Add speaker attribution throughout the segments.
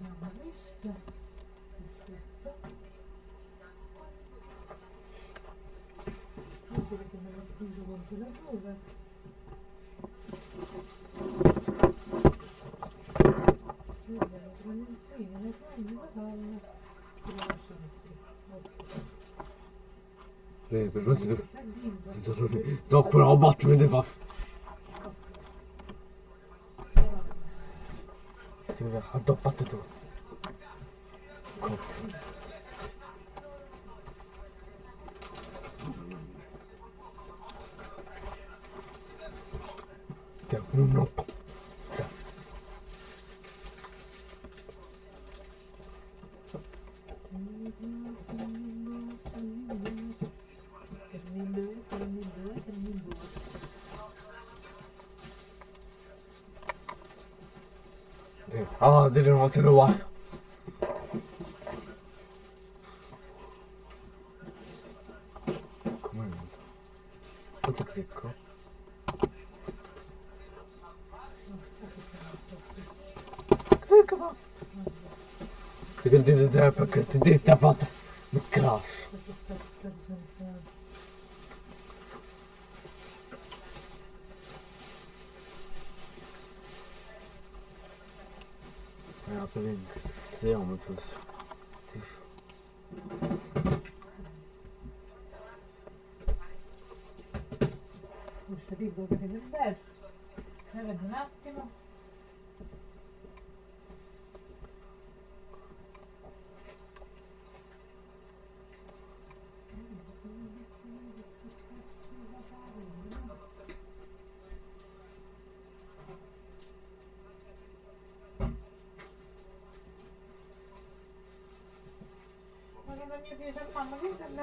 Speaker 1: mettiamo questo perfetto questo che me l'ho chiuso congelatore vediamo tramezzine le fai la palla e la lasciamo qui ok
Speaker 2: Eh, per non si deve...
Speaker 1: Hai vinto.
Speaker 2: Troppo robot mi deve fare... Ti deve addoppato tu. Ti ho un nocco. Ah, didn't want to know why. Come è venuto? Cosa clicco? Clicco ma... Ti che ti perché ti dici ha fatto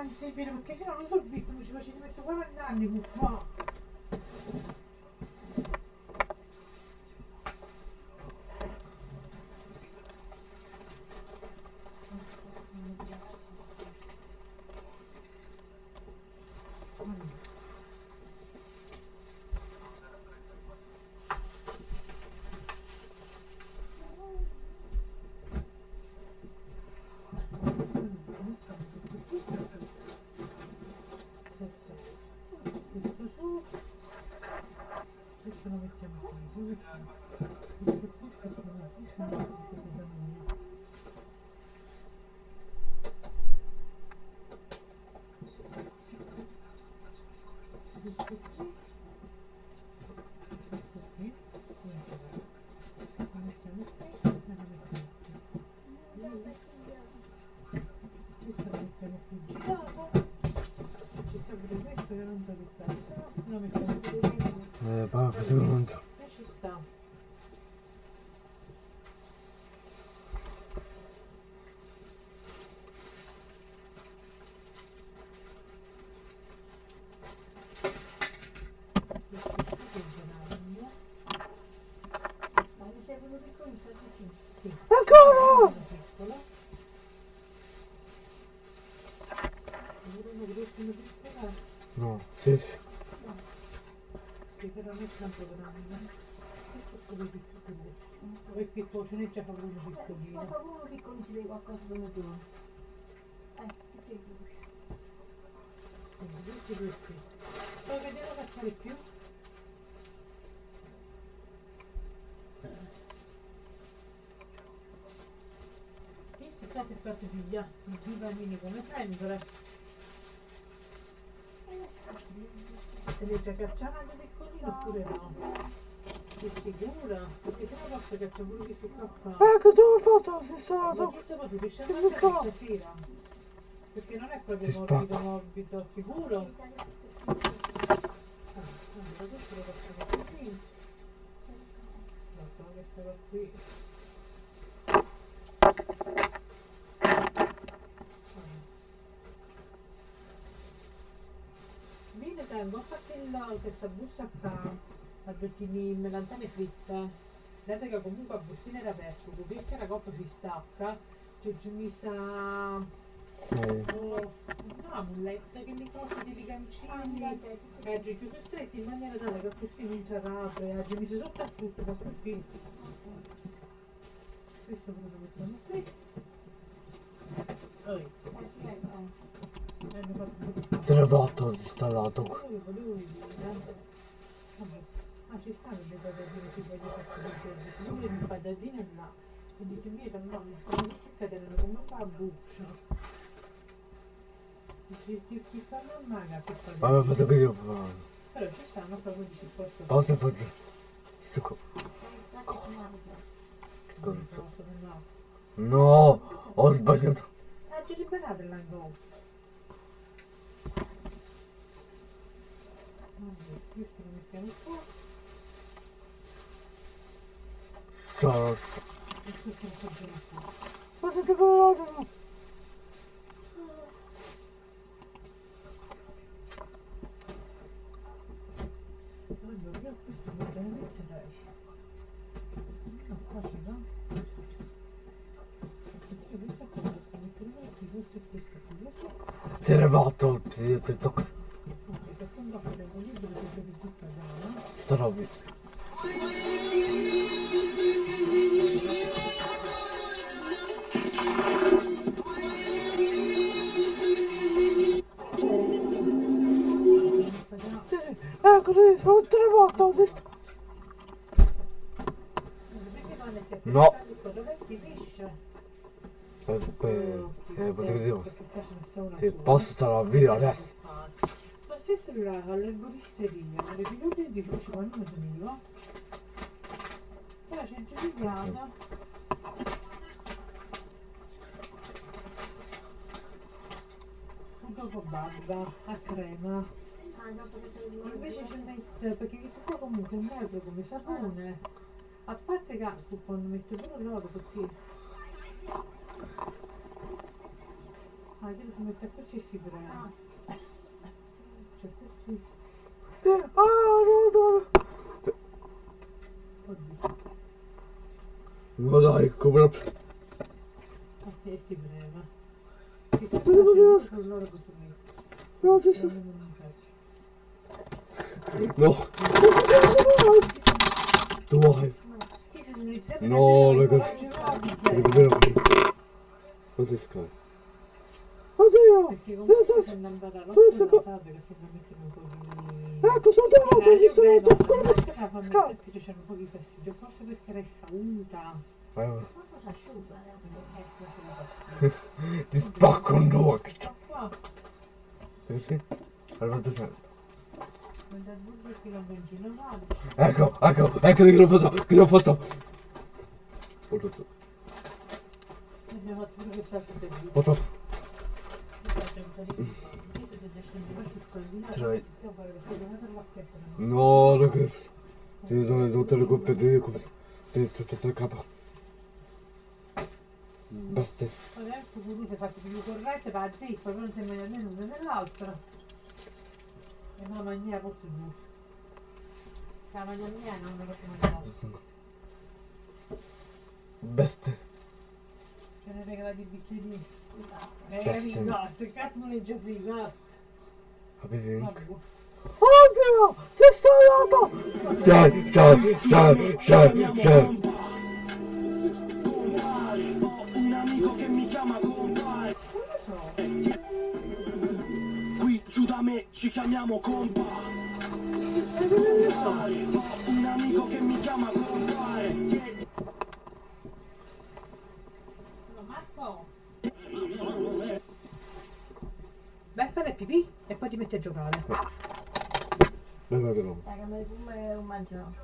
Speaker 1: 46 bene perché se no non so visto, mi ci faccio facete mettere 40 anni, buffone. Tanto grande. Questo è come piccolo. Poi piccolo, uno
Speaker 3: Ma
Speaker 1: piccolino.
Speaker 3: proprio piccolo si vede qualcosa come tu. Eh, che vuoi?
Speaker 1: Quindi questi due qui. Poi che c'è di più. Questi qua si è fatto figlia, i bambini come sempre. Se li già cacciano piccolino oppure no? Che figura, perché se no basta caccia pure questo qua qua.
Speaker 2: Ecco, tu hai fatto la stessa
Speaker 1: Ma
Speaker 2: cosa.
Speaker 1: chi sta facendo? Riesce a
Speaker 2: Che
Speaker 1: stasera? Perché non è proprio
Speaker 2: Si
Speaker 1: morbido
Speaker 2: spacca.
Speaker 1: morbido, sicuro? Ah, allora questo lo facciamo così. Guarda, questo va qui. Vedi, fatto il, questa busta qua, a giochini melantane fritte. Vedete che comunque a bustina era aperto, perché la coppa si stacca, c'è giù mi sa. Oh, no, amuletti che li costi di ligancini oggi più stretti in maniera tale che così non si apre oggi mi si sotto a tutto ma così questo cosa lo mettiamo qui. Poi, Fatto vedere. Vabbè. Ah, ci stanno le patatine che voglio fare Sono le patatine là. E dico, mira, mamma, come si cadono come fa a fare.
Speaker 2: Vabbè, fatto fare.
Speaker 1: Però ci stanno proprio di supporto.
Speaker 2: Pausa e faccio. Sto
Speaker 3: si mangia.
Speaker 2: cosa?
Speaker 1: No,
Speaker 2: ho sbagliato.
Speaker 1: Ah, ci liberate l'angolo. Vabbè, questo lo mettiamo qua.
Speaker 2: Ciao.
Speaker 1: E questo lo facciamo qua. Sta
Speaker 2: roba. Ecco, sono tre volte. No. Eh, eh, dire.
Speaker 1: Ne sta una
Speaker 2: Ti posso via adesso.
Speaker 1: Là, all'erboristeria, alle piloti di quando mi veniva. Poi c'è Giuliana. Dopo barba, a crema. Invece ci mette, perché questo qua comunque è neutro come sapone. A parte che quando metto pure l'oro perché... Ah, io si mette così si prende. Cioè così.
Speaker 2: Ah, no, no.
Speaker 1: Oddio.
Speaker 2: No, dai, come la...
Speaker 1: Ah, sì, si prema. Che
Speaker 2: Ma devo dire-
Speaker 1: faccio con l'oro che tu metti.
Speaker 2: No, ci
Speaker 1: Eh,
Speaker 2: sta.
Speaker 1: non mi piace.
Speaker 2: No. Tu vuoi?
Speaker 1: Io sono iniziata a
Speaker 2: No, Oddio!
Speaker 1: Perché comunque se non
Speaker 2: co-
Speaker 1: che se un po' di...
Speaker 2: Ecco, sono volte ho visto la tua
Speaker 1: questa la fa
Speaker 2: Scala.
Speaker 1: perché c'è un po' di fastidio, forse perché resta unta.
Speaker 2: Eh,
Speaker 3: eh?
Speaker 2: Ti spacco un
Speaker 1: dal burro che non benzina male.
Speaker 2: Ecco, ecco, ecco che l'ho fatto, che l'ho fatto. Ho
Speaker 1: servizio.
Speaker 2: ho fatto. Tre.
Speaker 1: no?
Speaker 2: No, ragazzi. Ti do tutte le conferenze come se... Ti tutto il capo. Basta.
Speaker 1: Adesso volute fate più corrette, va però non si mette né l'una né l'altra. E non mangiare posso più. La maglia mia non la posso mangiare.
Speaker 2: Basta.
Speaker 1: Ce ne regalati i bicchierini. Eh,
Speaker 2: Beste.
Speaker 1: rigatto, il cazzo non è già frigato.
Speaker 2: Capito?
Speaker 1: Vabbè.
Speaker 2: Oddio! Sei stato! Sai, sai, sai, sai, sai.
Speaker 4: Compare, ho un amico che mi chiama compare.
Speaker 1: So.
Speaker 4: Qui giù da me ci chiamiamo.
Speaker 1: Eh.
Speaker 4: Compare, ho un amico che mi chiama compare. Che
Speaker 1: No, Marco. Vai a fare pipì e poi ti metti a giocare.
Speaker 2: Vai, vai, vai.
Speaker 3: Dai, che mi fumo un mangiato.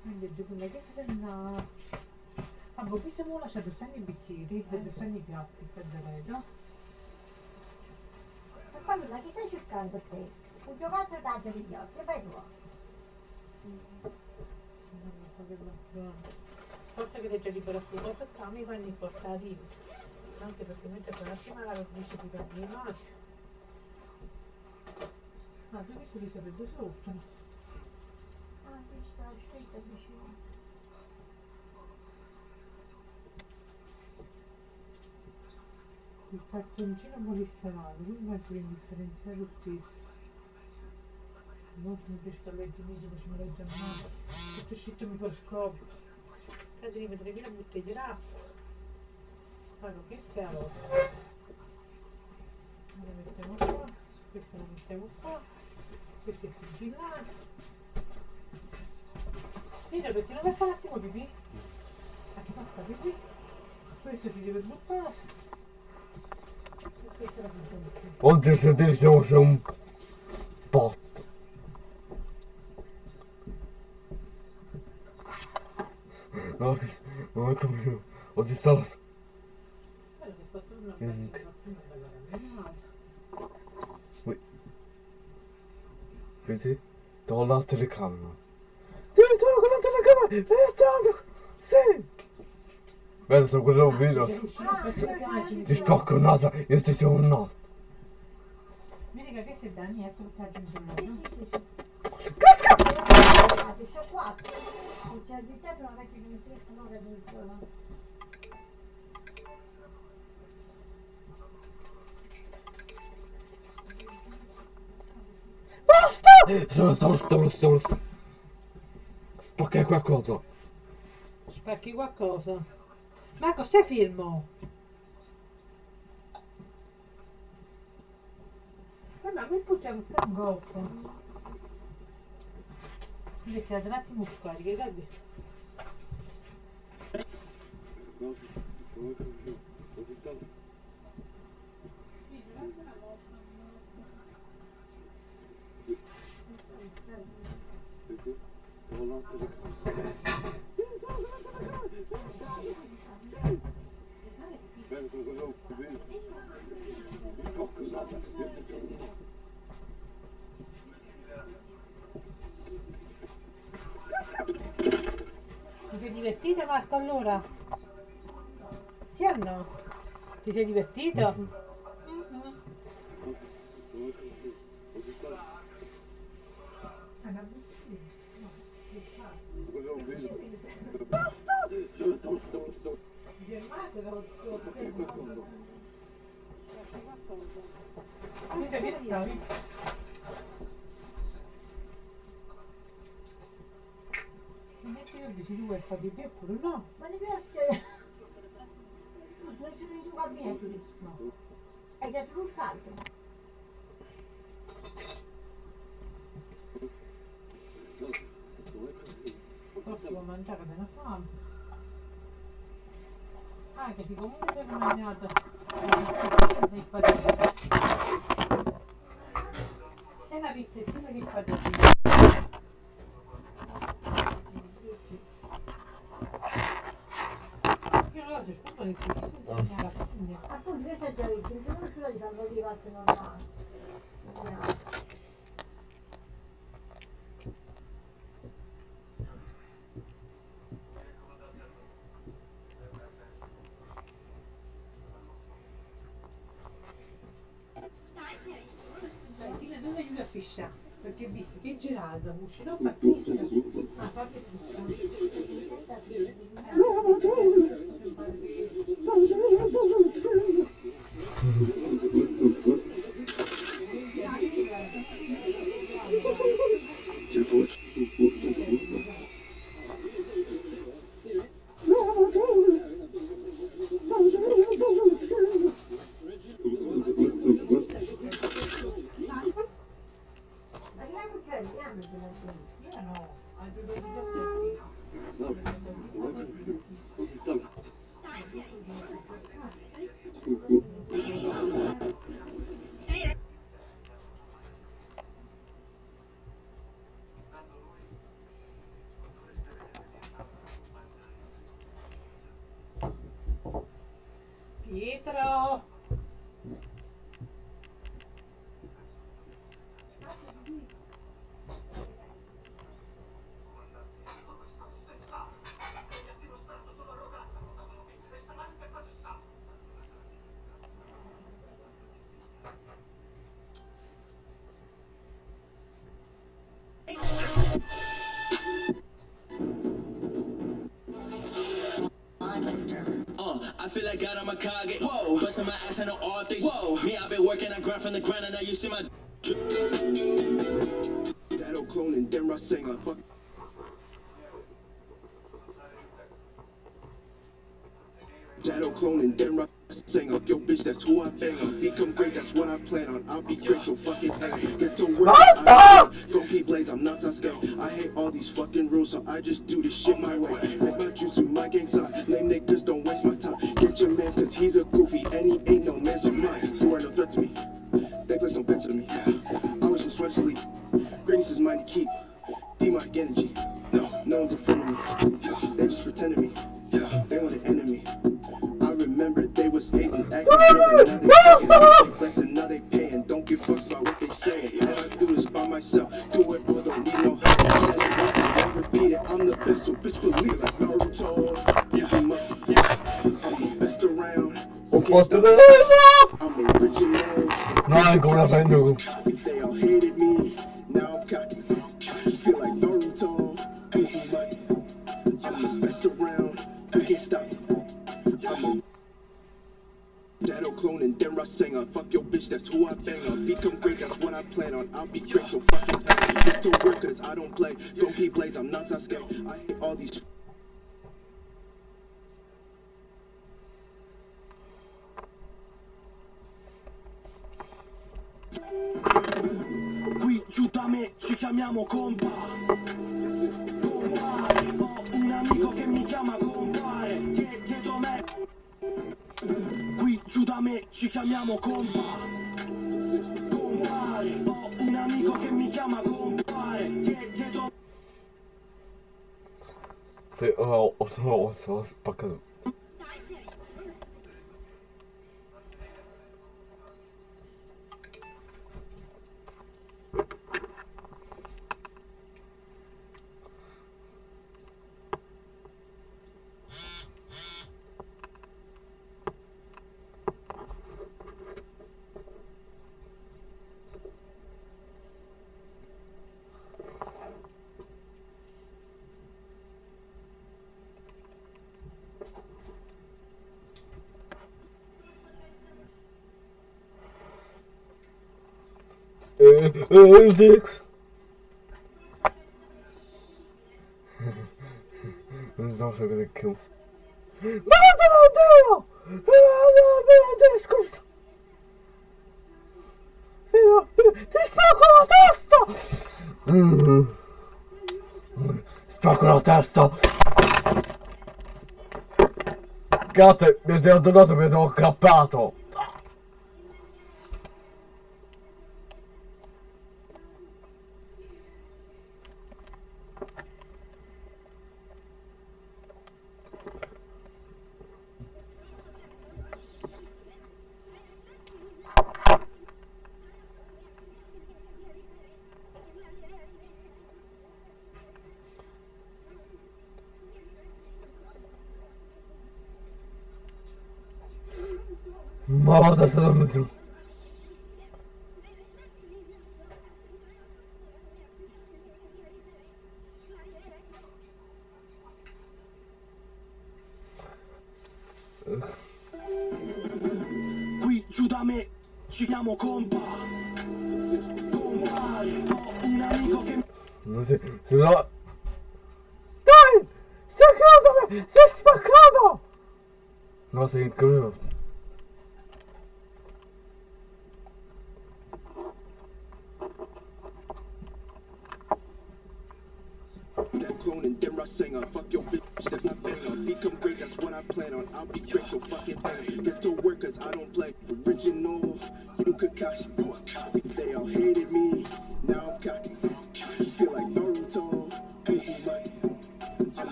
Speaker 1: Quindi gioco la chiesa se no. Ah, boh, qui siamo lasciato stanno i bicchieri e stanno i piatti per vedo.
Speaker 3: Ma quando ma chi stai cercando te? Un giocattolo da giochi che fai tu?
Speaker 1: Forse che legge libera scuola perché mi vanno i portati. Anche perché mentre per la prima la dice di per le mani. Ma tu che sei sapete sotto?
Speaker 3: Ah, qui sta scritto vicino.
Speaker 1: Il cartoncino polisterale, lui va a differenziare lo stesso. Non mi piace che leggi mi dice mi legge male. Tutto uscito mi di mettere via la bottiglia d'acqua. Allora, questa è la lotta. La mettiamo qua, questa la mettiamo qua, questa è sigillata. Vedi perché non mi fa un attimo pipì? Pipì? Questo si deve buttare.
Speaker 2: Adesso c'è un botto. No, non è come... Oddio, sta...
Speaker 1: Guarda, si è fatto una bella
Speaker 2: Mm.
Speaker 1: una bella camminata.
Speaker 2: Vedi? Do la telecamera. Devi tornare con la telecamera! È stato... Sì! Bello, sto guardando un video.
Speaker 1: Che uscire per cercare
Speaker 2: Ti spacco il naso, io ti sono un naso.
Speaker 1: Vedi che questo è Dani, ecco che ha
Speaker 3: Sì,
Speaker 1: aggiunto
Speaker 3: sì, sì, Sono quattro. Perché al di te non è che mi si sono addirittura.
Speaker 2: Stavo, stavo, stavo, stavo, stavo. Spaccare qualcosa.
Speaker 1: Spacchi qualcosa. Marco, stai fermo. Eh, ma mi poggiamo per un gocco. Invece ad un attimo scarica, dai. Ti sei divertito Marco allora? Sì o no? Ti sei divertito? Mhm. Avete visto? Io dici tu vuoi fare di te oppure no?
Speaker 3: Ma mi piace. Non ci sono i gabinetti.
Speaker 1: No.
Speaker 3: Hai dato lo scaldo.
Speaker 1: Forse devo mangiare meno fame. Anche se comunque sono mangiato. C'è una pizzettina di padrino. Io lo faccio scusa di qui, senza la figlia.
Speaker 3: Appunto, che sei già visto? Non riuscivo di farlo di passe normali. Vediamo.
Speaker 1: Senti, dove aiuta a fisciare? Perché visto che Geraldo uscirà fattissimo. Ah, fate
Speaker 3: Ma
Speaker 4: whoa, busting my ass on the off days. Whoa, me I've been working, I grind from the ground, and now you see my.
Speaker 2: по Zawsze będę kił. Bardzo Scusa! Ti spacco la testa! Spacco la testa! Cazzo, mi sono tornato, mi sono
Speaker 4: accappato!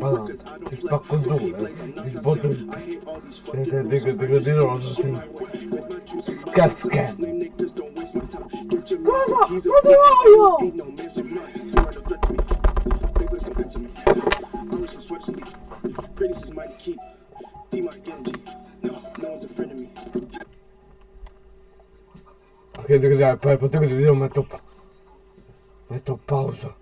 Speaker 4: Bana siz bak kuzdu. Siz bodur. Dede dede dede dede é Ska ska. Kaza, kaza yo.
Speaker 2: Ok, depois eu vou fazer uma topa. Uma pausa.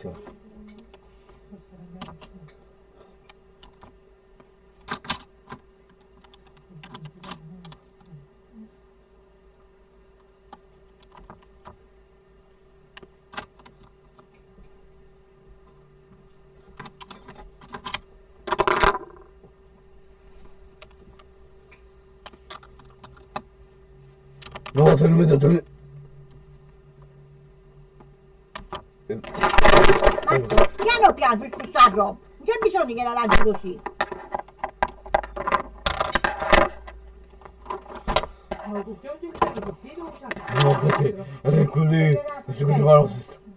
Speaker 3: 진짜 와 젊은다 젊은 la jil pou sa job. Mwen mi
Speaker 5: son di gen la
Speaker 6: la
Speaker 7: jil osi. Mwen kousen, mwen
Speaker 2: kousen,
Speaker 1: mwen kousen, mwen kousen.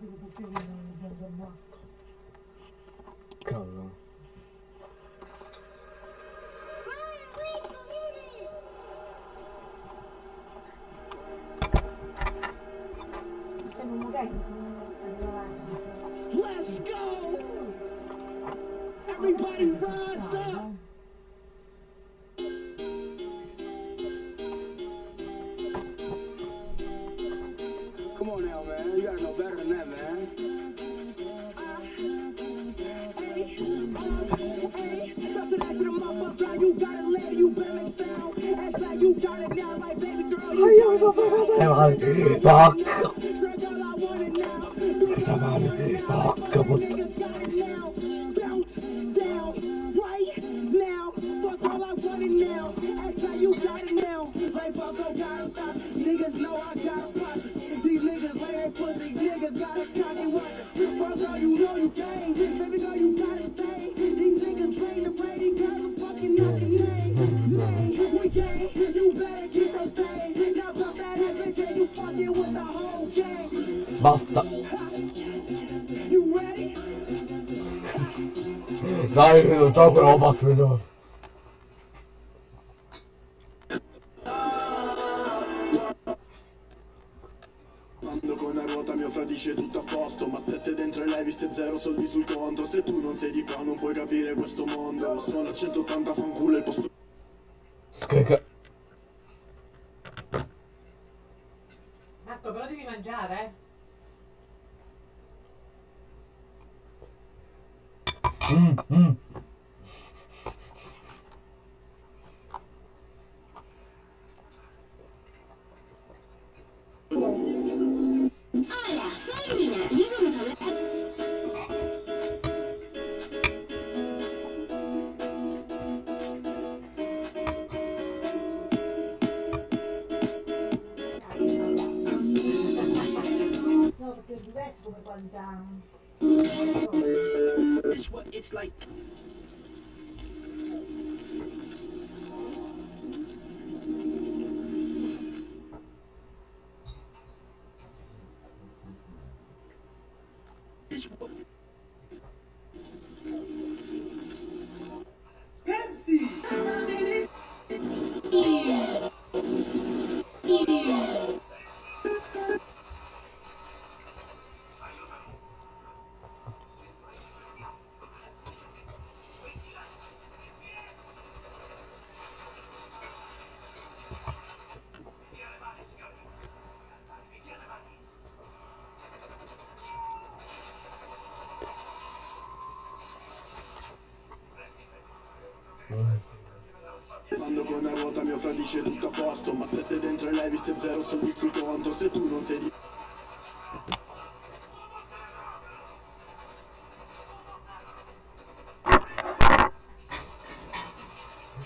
Speaker 1: 哪
Speaker 3: 一天能找回老
Speaker 7: 爸尊严？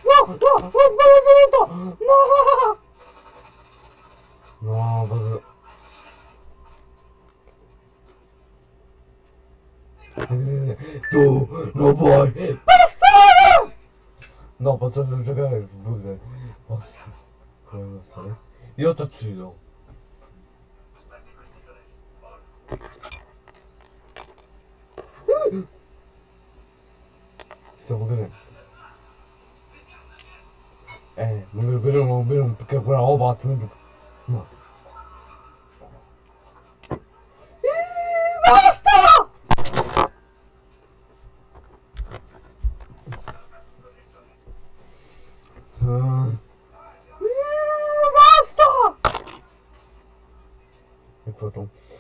Speaker 7: わわスパイダージェットなあなあバズどうロボ
Speaker 2: イバッサーなあバッサーズがどうだバッサーこれですねよたついの quella roba altrimenti... No. Eh, Basta! Ah. Eh, Basta! E poi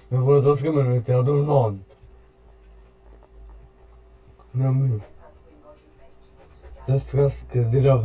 Speaker 2: mi ha voluto scrivere nel teatro del monte. Non mi... Adesso che dire la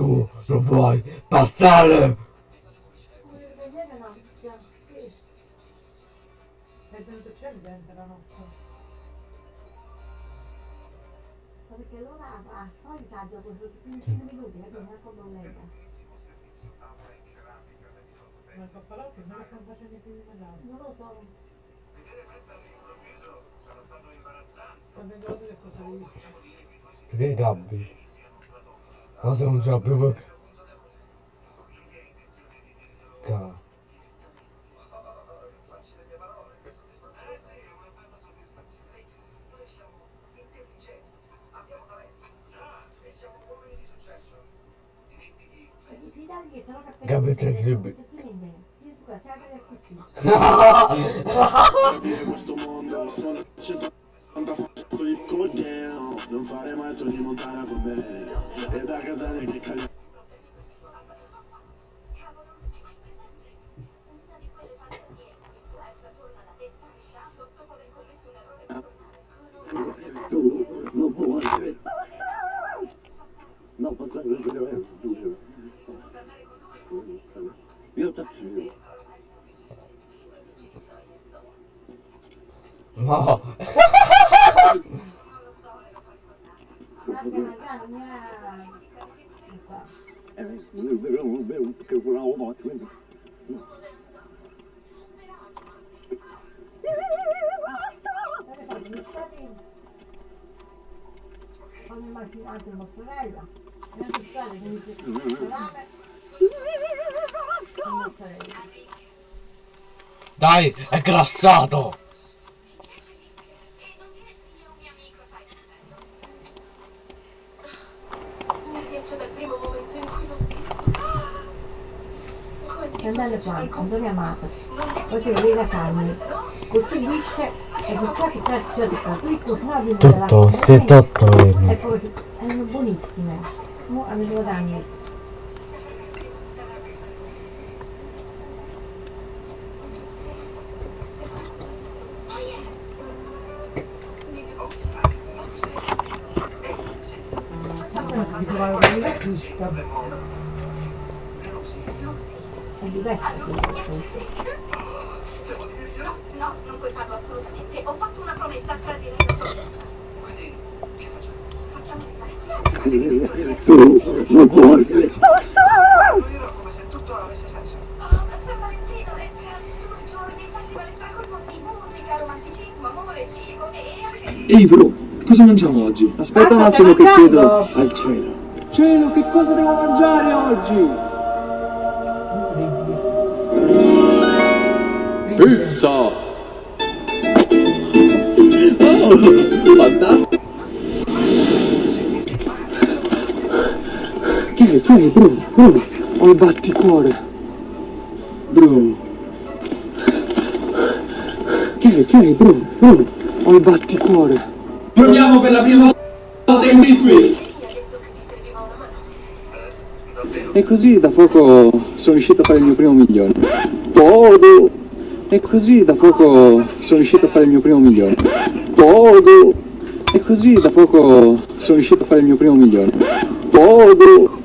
Speaker 2: Tu non puoi passare!
Speaker 1: È venuto cellente la notte.
Speaker 3: Ma Perché allora a solita dopo 15 minuti non è problema.
Speaker 1: Ma sto parlando che se ne stanno facendo mangiati.
Speaker 3: Non lo so.
Speaker 1: Sto vedendo che cosa hai visto.
Speaker 2: Che gabbi? Cosa non c'è più
Speaker 8: visto.
Speaker 3: Che belle quante, quando mi amate. Poi si vede la carne, così lisce e poi che cazzo di qua, qui cucinati
Speaker 2: Tutto, se tutto è...
Speaker 1: giusta.
Speaker 3: È diverso
Speaker 8: no, non puoi farlo assolutamente. Ho fatto Come se tutto avesse senso. Oh, San Valentino è per due giorni il festival stracolmo di musica, romanticismo, amore, cibo e anche...
Speaker 9: Ehi bro, cosa mangiamo oggi? Aspetta un attimo che chiedo al cielo. Cielo, che cosa devo mangiare oggi? Pizza! Oh, fantastico! Che è, che è, bro, bro? Ho il batticuore. Bro. Che è, che è, bro, bro? Ho il batticuore. Proviamo per la prima volta in biscuit! E così da poco sono riuscito a fare il mio primo milione. Todo! E così da poco sono riuscito a fare il mio primo milione. Todo! E così da poco sono riuscito a fare il mio primo milione. Todo!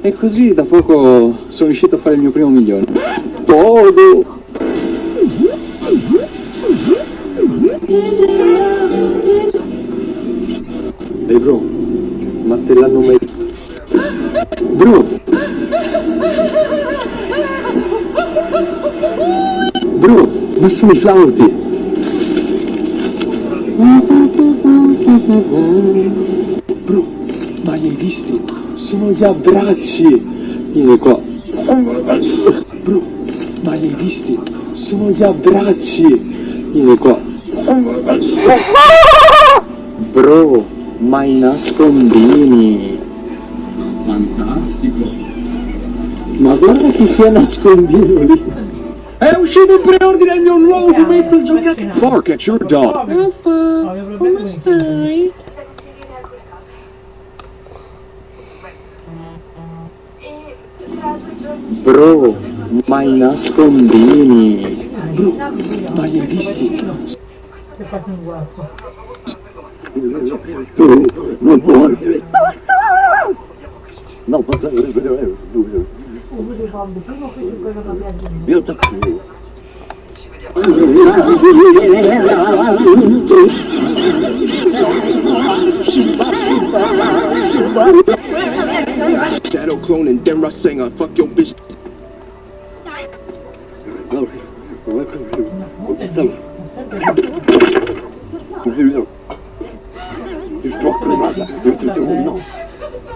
Speaker 9: E così da poco sono riuscito a fare il mio primo milione. Todo! Ehi bro, ma te l'hanno mai... Bro! Bro, ma sono i flauti! Bro, ma li hai visti? Sono gli abbracci! Vieni qua. Bro, ma li hai visti? Sono gli abbracci! Vieni qua. Bro, ma i nascondini! Guarda chi sia nascondino lì! È uscito in preordine il mio nuovo fumetto giocato! Bark at your dog!
Speaker 1: Il.
Speaker 8: E tra due giorni...
Speaker 9: Bro, ma i nascondini! Bro, ma li hai visti? Non può! No,
Speaker 3: Uno dei bombi, primo qui su quello che abbiamo aggiunto.
Speaker 4: Shadow clone and then Russ singer. Fuck your bitch.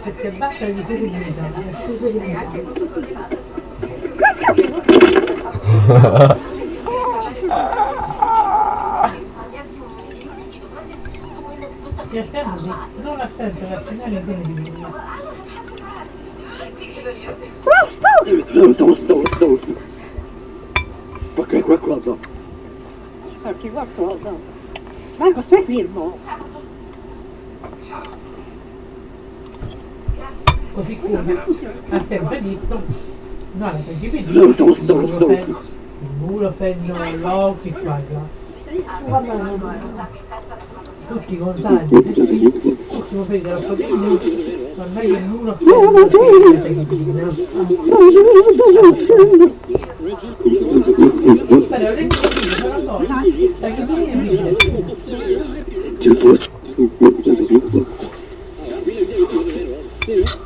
Speaker 1: Perché basta di
Speaker 8: un milione di
Speaker 1: non assenza vaccinale in pieno di
Speaker 8: io.
Speaker 9: Perché qualcosa?
Speaker 3: Perché qualcosa? Marco, stai fermo.
Speaker 1: Così come ha sempre detto, no, la muro fanno l'occhio qua e là. Tutti contenti, ultimo periodo la famiglia, ormai il muro Però le cose sono cose, perché non è vero.
Speaker 4: Till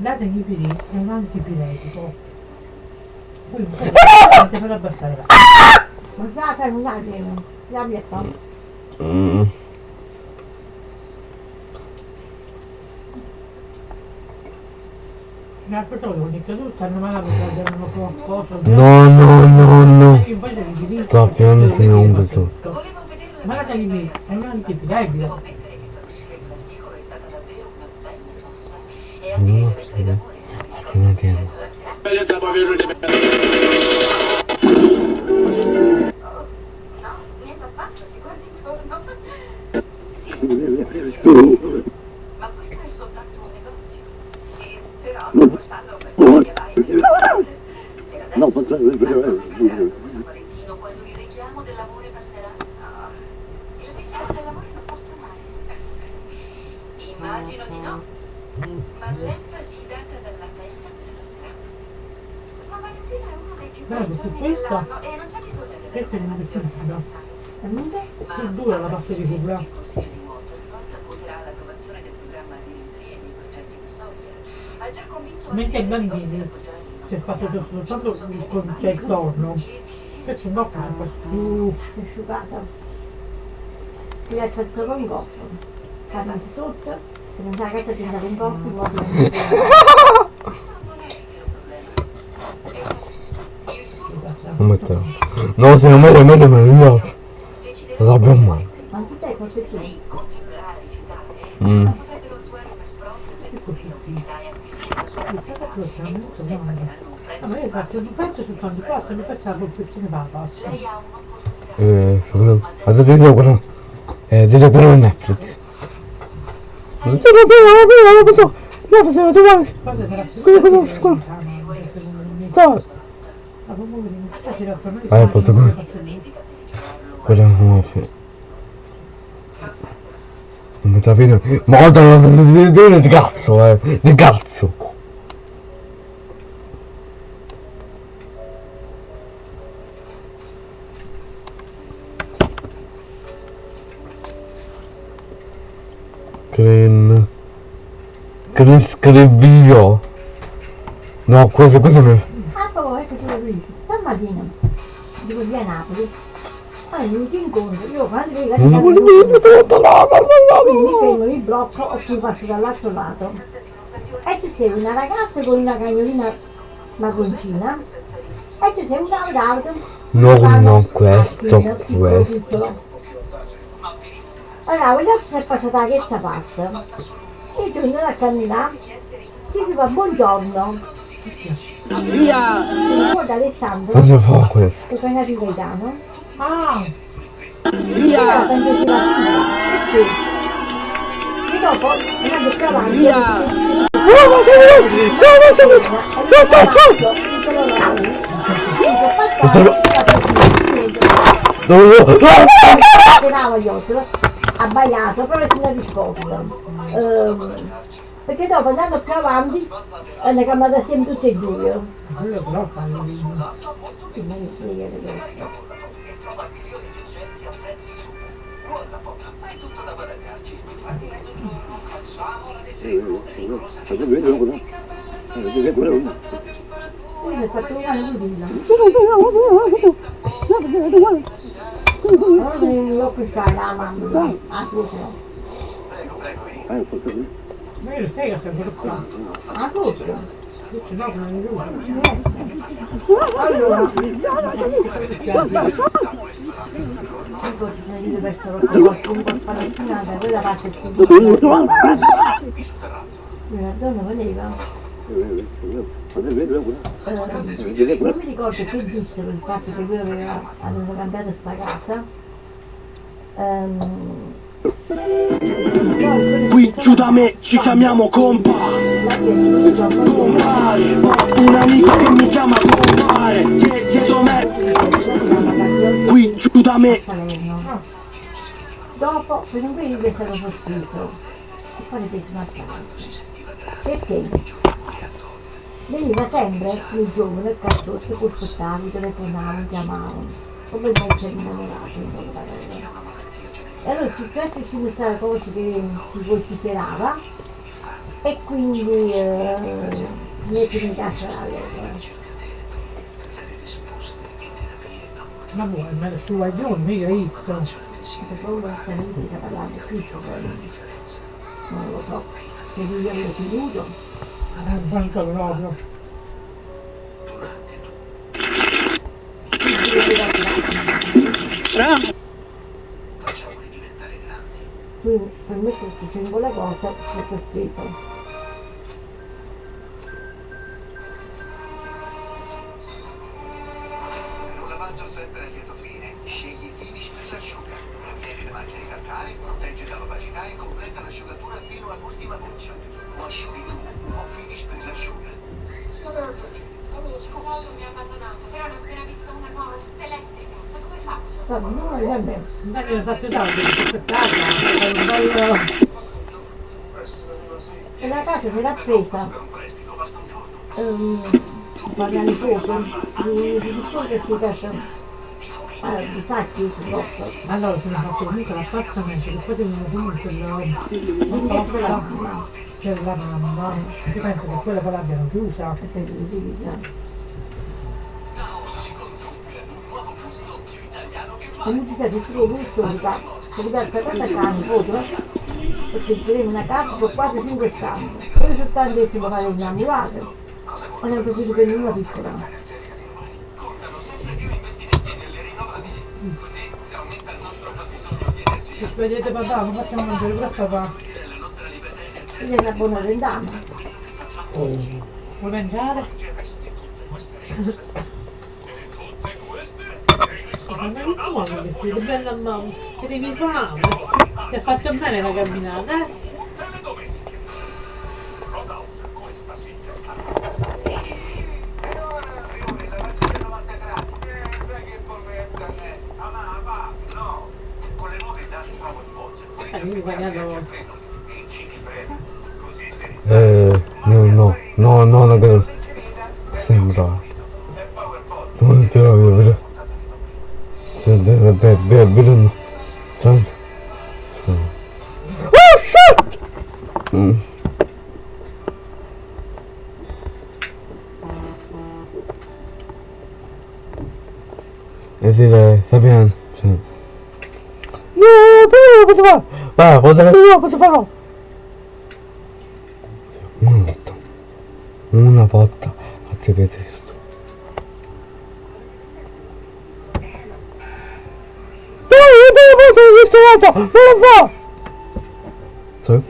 Speaker 3: Non è
Speaker 1: che è un antipiretico. Poi un po' per abbassare la...
Speaker 3: Non sai, non sa che... La mia.
Speaker 2: Mm.
Speaker 1: Mi ha portato con il caduto, stanno male perché hanno qualcosa.
Speaker 2: No, no, no, no. Sto affilando insieme a un
Speaker 1: Ma l'adrenipiri è un antipiretico.
Speaker 8: Devo ammettere che tua bicicletta d'articolo è stata davvero una bella mossa. E anche le lettere d'amore hanno visto
Speaker 2: Attenzione.
Speaker 8: No, niente affatto, si guarda intorno. Sì, ma questo è soltanto un negozio. E però sto portando per che vai. Per adesso,
Speaker 9: No, ma-
Speaker 8: ma cosa accadrà a San Valentino quando il richiamo dell'amore passerà? No, il richiamo dell'amore non passa mai. Immagino di no, ma l'enfasi data dalla festa cosa passerà? San Valentino è uno dei più
Speaker 1: Guarda,
Speaker 8: bei
Speaker 1: su
Speaker 8: giorni
Speaker 1: questo-
Speaker 8: dell'anno e non c'è bisogno di
Speaker 1: questo è un vestito.
Speaker 3: E non è?
Speaker 1: Più dura la parte di
Speaker 8: convinto
Speaker 1: Mentre
Speaker 8: altri
Speaker 1: bambini si è fatto soltanto il c'è il corno. Invece no, campa più...
Speaker 3: È asciugata. Ti lascia il solo un coppo. Cade sotto. Se non sa che ti un coppo,
Speaker 1: Então. Nossa, é mais, é mais, é mais.
Speaker 8: Zabel, mano. Hum.
Speaker 2: Eh, sono... Adesso ti devo... eu ti devo pure eu Non ti devo pure, non lo so. No, facevo, ti vuoi?
Speaker 1: Cosa,
Speaker 2: cosa, scusa. Cosa?
Speaker 1: Ma comunque, stasera per me...
Speaker 2: Vai, porta qua. Guarda come fa. Non mi sta finendo. Ma guarda, non di, cazzo, eh. Di cazzo. Green scrivio. No, questo, questo non è.
Speaker 3: Ah, poi ecco tu lo dici. Stamattina, dico via Napoli. Mi ti incontro, io quando la
Speaker 2: Non tutto, no,
Speaker 3: mi
Speaker 2: no.
Speaker 3: fermo, mi blocco e tu passi dall'altro lato. E tu sei una ragazza con una cagnolina marroncina e tu sei un auto.
Speaker 2: No, no, questo, questo.
Speaker 3: Allora, voglio che è passata da questa parte. Io torno a camminare, ti si fa buongiorno. Via! Guarda Alessandro,
Speaker 2: Cosa fa questo?
Speaker 3: che appena di Gaetano.
Speaker 1: Ah!
Speaker 3: Via! Sia la figlia. Perché? E dopo, andando avanti, via!
Speaker 2: No, ma sei sei sei sei
Speaker 3: No, sto
Speaker 2: Dove
Speaker 3: Tirava gli occhi, abbaiato, però si è risposto. Ehm, perché dopo andando più avanti, eh, ne cambiata sempre tutte e due.
Speaker 1: Quello però fa il...
Speaker 3: Che ne frega di questo. Poi mi ha fatto un anno di là. Allora io questa la mamma, a tutto.
Speaker 1: Ma io lo sai che sempre qua.
Speaker 3: A tutto.
Speaker 1: Io ce l'ho con la
Speaker 3: Allora, ecco ci io per stare con qualcuno per palattinata, quella parte più La donna voleva. Eh, non mi ricordo che dissero il fatto che lui aveva, aveva cambiato sta casa. Ehm,
Speaker 10: Qui giù da me ci chiamiamo compa Compare Ho un amico che mi chiama compare Die- Dietro me Qui giù da me.
Speaker 3: Dopo, per un periodo è stato sospeso e poi ripreso a casa. Perché? Veniva sempre il giovane, il cazzotto, che aspettavi, telefonavano, chiamavano, come il mezzo innamorato, in poche parole. E allora è successo ci questa cosa che si vociferava e quindi eh, si mette in la loro.
Speaker 1: Ma vuoi, ma tu hai giù, mica visto.
Speaker 3: Per paura ne si parlando qui non lo so se lui aveva creduto
Speaker 1: Non manca proprio.
Speaker 3: Quindi per mettere tutto in quella cosa c'è scritto presa ehm, parlare fuoco? Di queste case allora, di tacchi sotto
Speaker 1: Allora sono fatto comunque l'appartamento che poi devono comunque lo...
Speaker 3: quindi ecco la mamma.
Speaker 1: Io penso che quella poi l'abbiano chiusa.
Speaker 3: perché così diciamo la musica di solo storica si diventa tanta carne foto perché faremo una casa con 4-5 stanze che si può fare innamorate ma ne ho preferito per una piccola
Speaker 1: Se vedete papà, come facciamo a mangiare pure papà?
Speaker 3: quindi è una buona rendama
Speaker 1: Vuoi mangiare? Ma non è buono che bella mamma, che devi fare? Ti ha fatto bene la camminata, eh?
Speaker 11: E ora arrivo nella lavatrice 93. Eh, sai che bolletta è? Ah, ma va, no. Con le nuove dati provo il pozzo.
Speaker 1: Eh, io ho pagato...
Speaker 11: E ci prendo. Così sei
Speaker 2: Eh, no, no, no, no, no, che sembra. Non ti lo vedo, però. Deve, deve, deve, deve, deve, Oh shit! Mm. Eh sì, dai, sta piano. Posso! Va, posso farlo, posso farlo! Una volta. Una volta. Vedere io te questa volta! Non lo fa! Sì?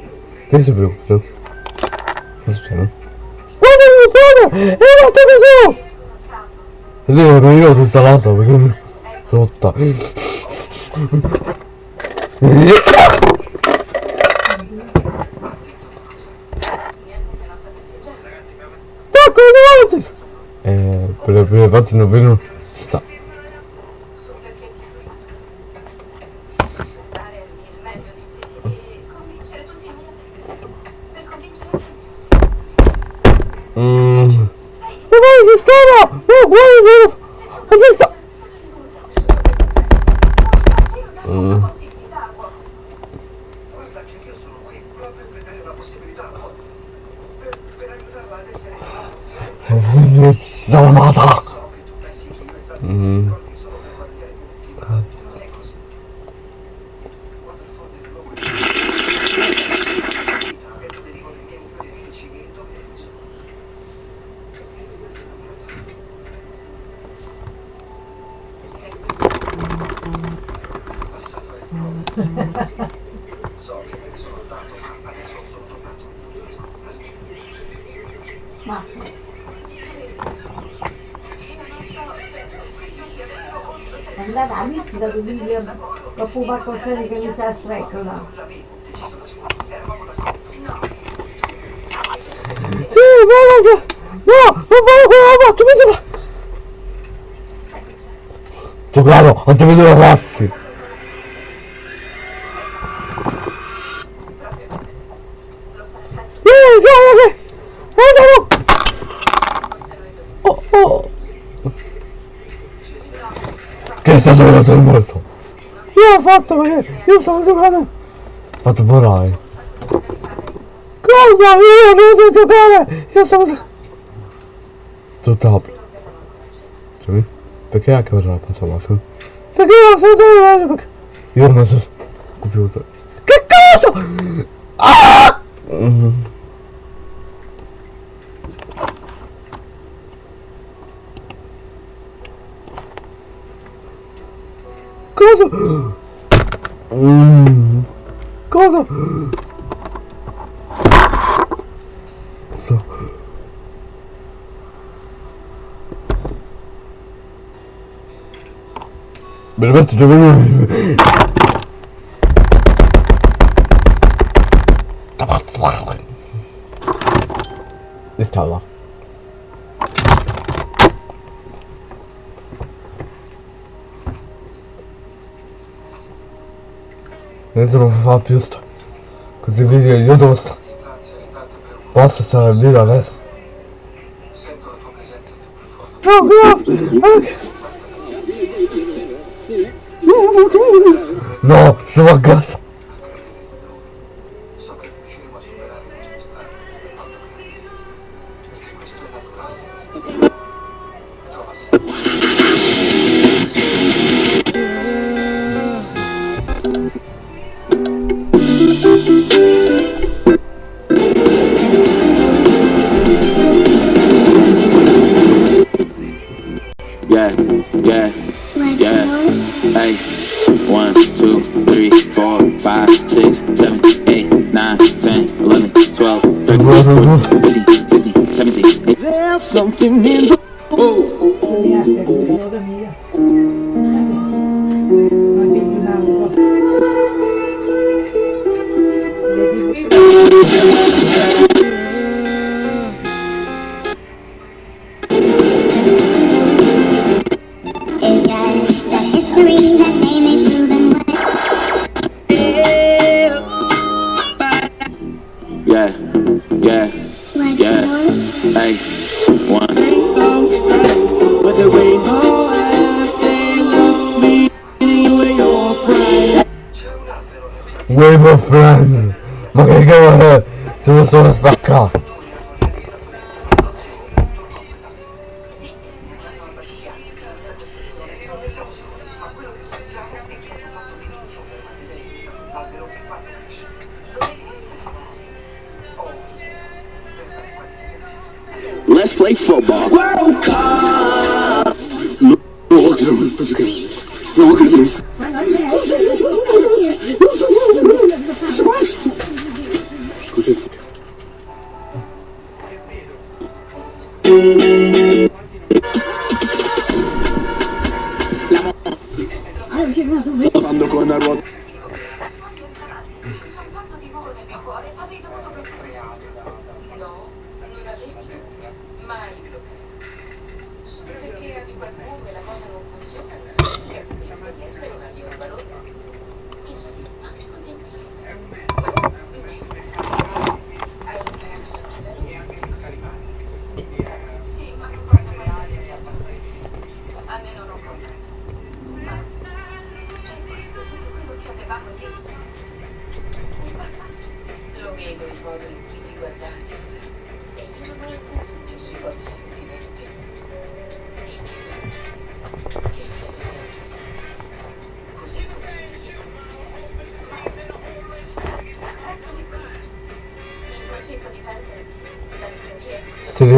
Speaker 2: Che si preoccupa? Cosa succede? Guarda, guarda! È stessa su! Ed è ma io l'ho installata perché mi rotta. Ma cosa volete? Eh, per le prime volte non vedono. Si sa.
Speaker 8: Su perché si è trovato. Dare il meglio di te e convincere tutti a me Per convincere tutti.
Speaker 2: Mmm.
Speaker 8: Sai,
Speaker 2: Ma vai, sistema! No, guarda, se... Esista!
Speaker 8: sono illusa. Io non possibilità, uomo.
Speaker 11: Guarda che io sono qui proprio per dare una possibilità a Molly. Per, per aiutarla ad essere
Speaker 2: sono amata! Mm.
Speaker 3: Ma andate amici da William qualcosa che mi sta streccola.
Speaker 2: Sì, guarda! No! Non fare quella parte, mi fa! Giocavo, non ti vedo ragazzi! Oh, oh! Che è stato sono morto? Io ho fatto perché io sono giocato! Fatto volare! Cosa? Io non so giocare! Io sono... Tutto Sì? Perché anche ora la su? Perché io non so giocare? Perché... Io non so... Computer. Che cosa? Ah! Mm. Cosa? Mm. Cosa? So. Veramente dove Installa. Adesso non fa più sto. Così video io dove sto. Posso stare il video adesso? No, no!
Speaker 7: Friend!
Speaker 2: Ma che cavolo è? Sono solo spaccato!
Speaker 7: Let's play football. World Cup. No, no, penso che no,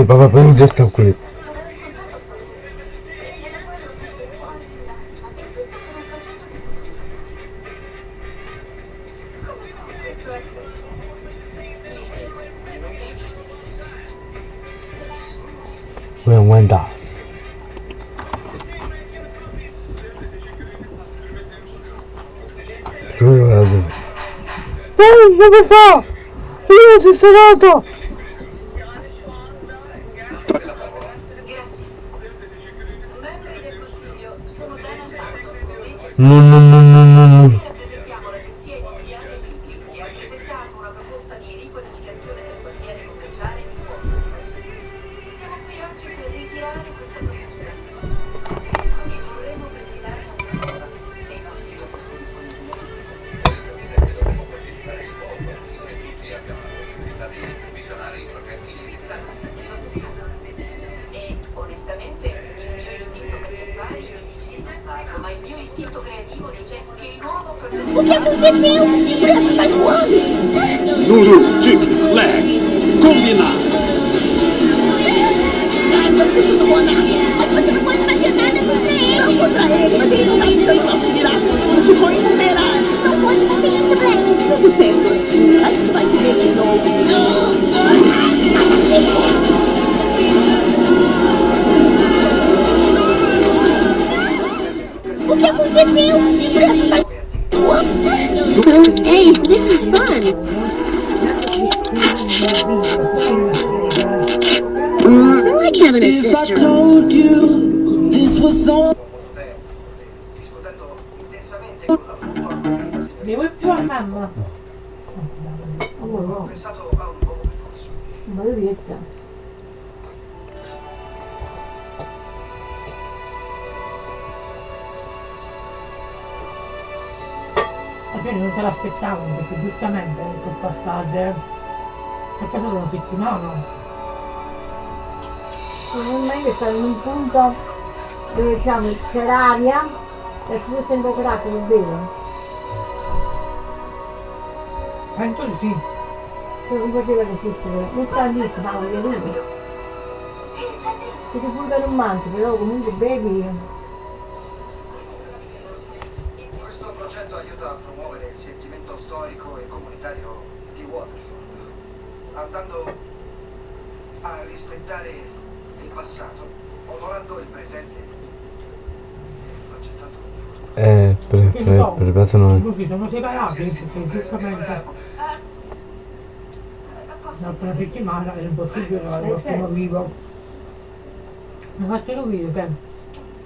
Speaker 2: Se vede papà per già sta qui. When when does. Scusa gente. Dai, come fa? Io sono nato!
Speaker 10: Que aconteceu? O preço sai voando!
Speaker 12: Lulu, Chip, Leg, combinado.
Speaker 10: Ai, você tudo bonar! Mas você não pode fazer nada contra ele! Não contra ele, mas ele não tá precisando nosso virar futuro, ficou invulnerável! Não pode fazer isso, Blaine! Tudo bem, Lucinha, a gente vai se ver de novo! O que aconteceu? O preço sai voando! Hey, this is fun! Mm, I like having a sister.
Speaker 11: told you this was on
Speaker 13: discutendo intensamente con la
Speaker 1: Ne oh, vuoi più a mamma?
Speaker 13: ho pensato a un nuovo percorso.
Speaker 3: Maledetta.
Speaker 1: Non l'aspettavo perché giustamente per passare è passato una settimana.
Speaker 3: Non è che stare in un punto dove diciamo c'è l'aria e si è temperato, è vero?
Speaker 1: Penso di sì.
Speaker 3: Se non poteva resistere, non sta lì, lui. Se ti pure non mangi, però comunque bevi.
Speaker 13: Questo progetto aiuta a promuovere il sentimento storico e comunitario di Waterford, andando a rispettare il passato, onorando il presente e progettando un futuro.
Speaker 2: Eh, per, per, per caso non...
Speaker 1: Così sono separati giustamente dopo una settimana era impossibile qualcuno vivo. Mi ha fatto capire che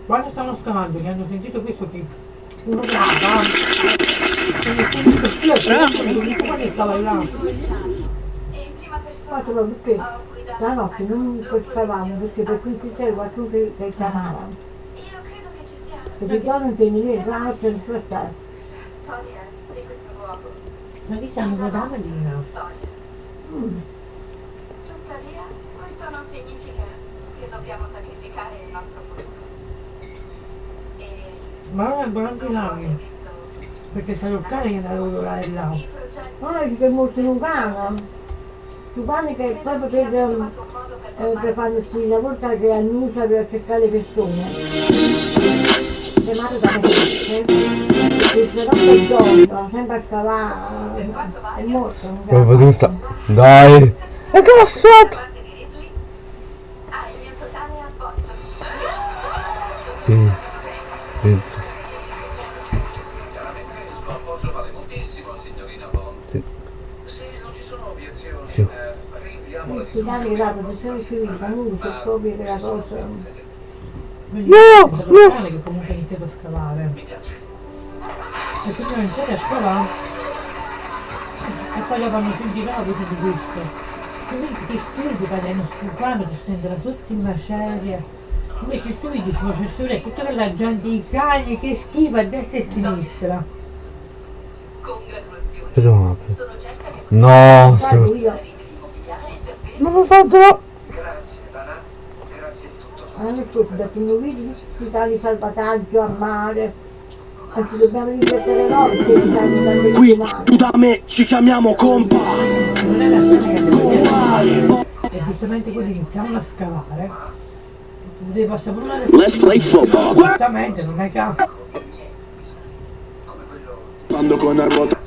Speaker 1: quando stavano scavando che hanno sentito questo che uno e nessuno di questi è l'unico che stava là.
Speaker 3: Fatto perché la notte non portavamo perché per cui c'era qualcuno che, che chiamava. Perché il giorno non la notte non può stare.
Speaker 8: Storia di questo luogo.
Speaker 1: Ma chi stanno guardando lì?
Speaker 3: Mm.
Speaker 8: Tuttavia, questo non significa che dobbiamo sacrificare il nostro futuro. E
Speaker 1: Ma non è anche là perché sai il cane che era lavorare là.
Speaker 3: No, ci c'è molto Lugano. Lugano che è proprio per, eh, per fare questi lavori che annuncia per cercare le persone. Chiamato da me, non
Speaker 2: Come potete sta... Dai! E che l'ho fatto? Sì. Penso.
Speaker 11: Chiaramente il suo appoggio vale moltissimo, signorina Bond.
Speaker 2: Sì.
Speaker 11: Se non ci sono obiezioni,
Speaker 2: Sì.
Speaker 11: rinviamo la
Speaker 3: Questi danni che la cosa...
Speaker 2: No, no.
Speaker 1: che comunque ha iniziato a scavare. E quindi hanno iniziato a scavare e poi dopo hanno sentito la voce di questo. Quindi che figli parliamo stupendo che sente la sotto in macerie. Invece tu vedi il professore e tutta quella gente, i cani che schiva a destra e a sinistra.
Speaker 8: Congratulazioni.
Speaker 2: Cosa
Speaker 8: che
Speaker 2: No, Non mi fatto...
Speaker 13: Grazie, Dana. Grazie di tutto.
Speaker 3: l'anno scorso ho dato un video di tali salvataggio a mare.
Speaker 12: Qui tu da me ci chiamiamo compa. Compare.
Speaker 1: è
Speaker 3: giustamente quelli iniziavano a scavare. Devi passare pure una
Speaker 12: Let's play football.
Speaker 3: Giustamente, non è che
Speaker 4: Quando con la ruota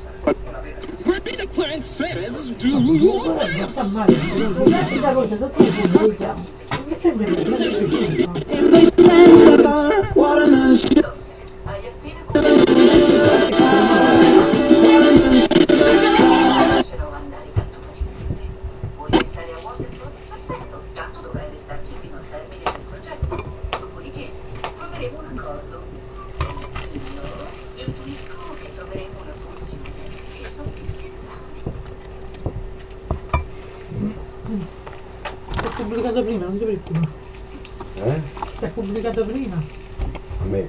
Speaker 3: sta male. Da
Speaker 1: pubblicato prima, non ti preoccupare.
Speaker 2: Eh?
Speaker 1: Si è pubblicato prima.
Speaker 2: A me.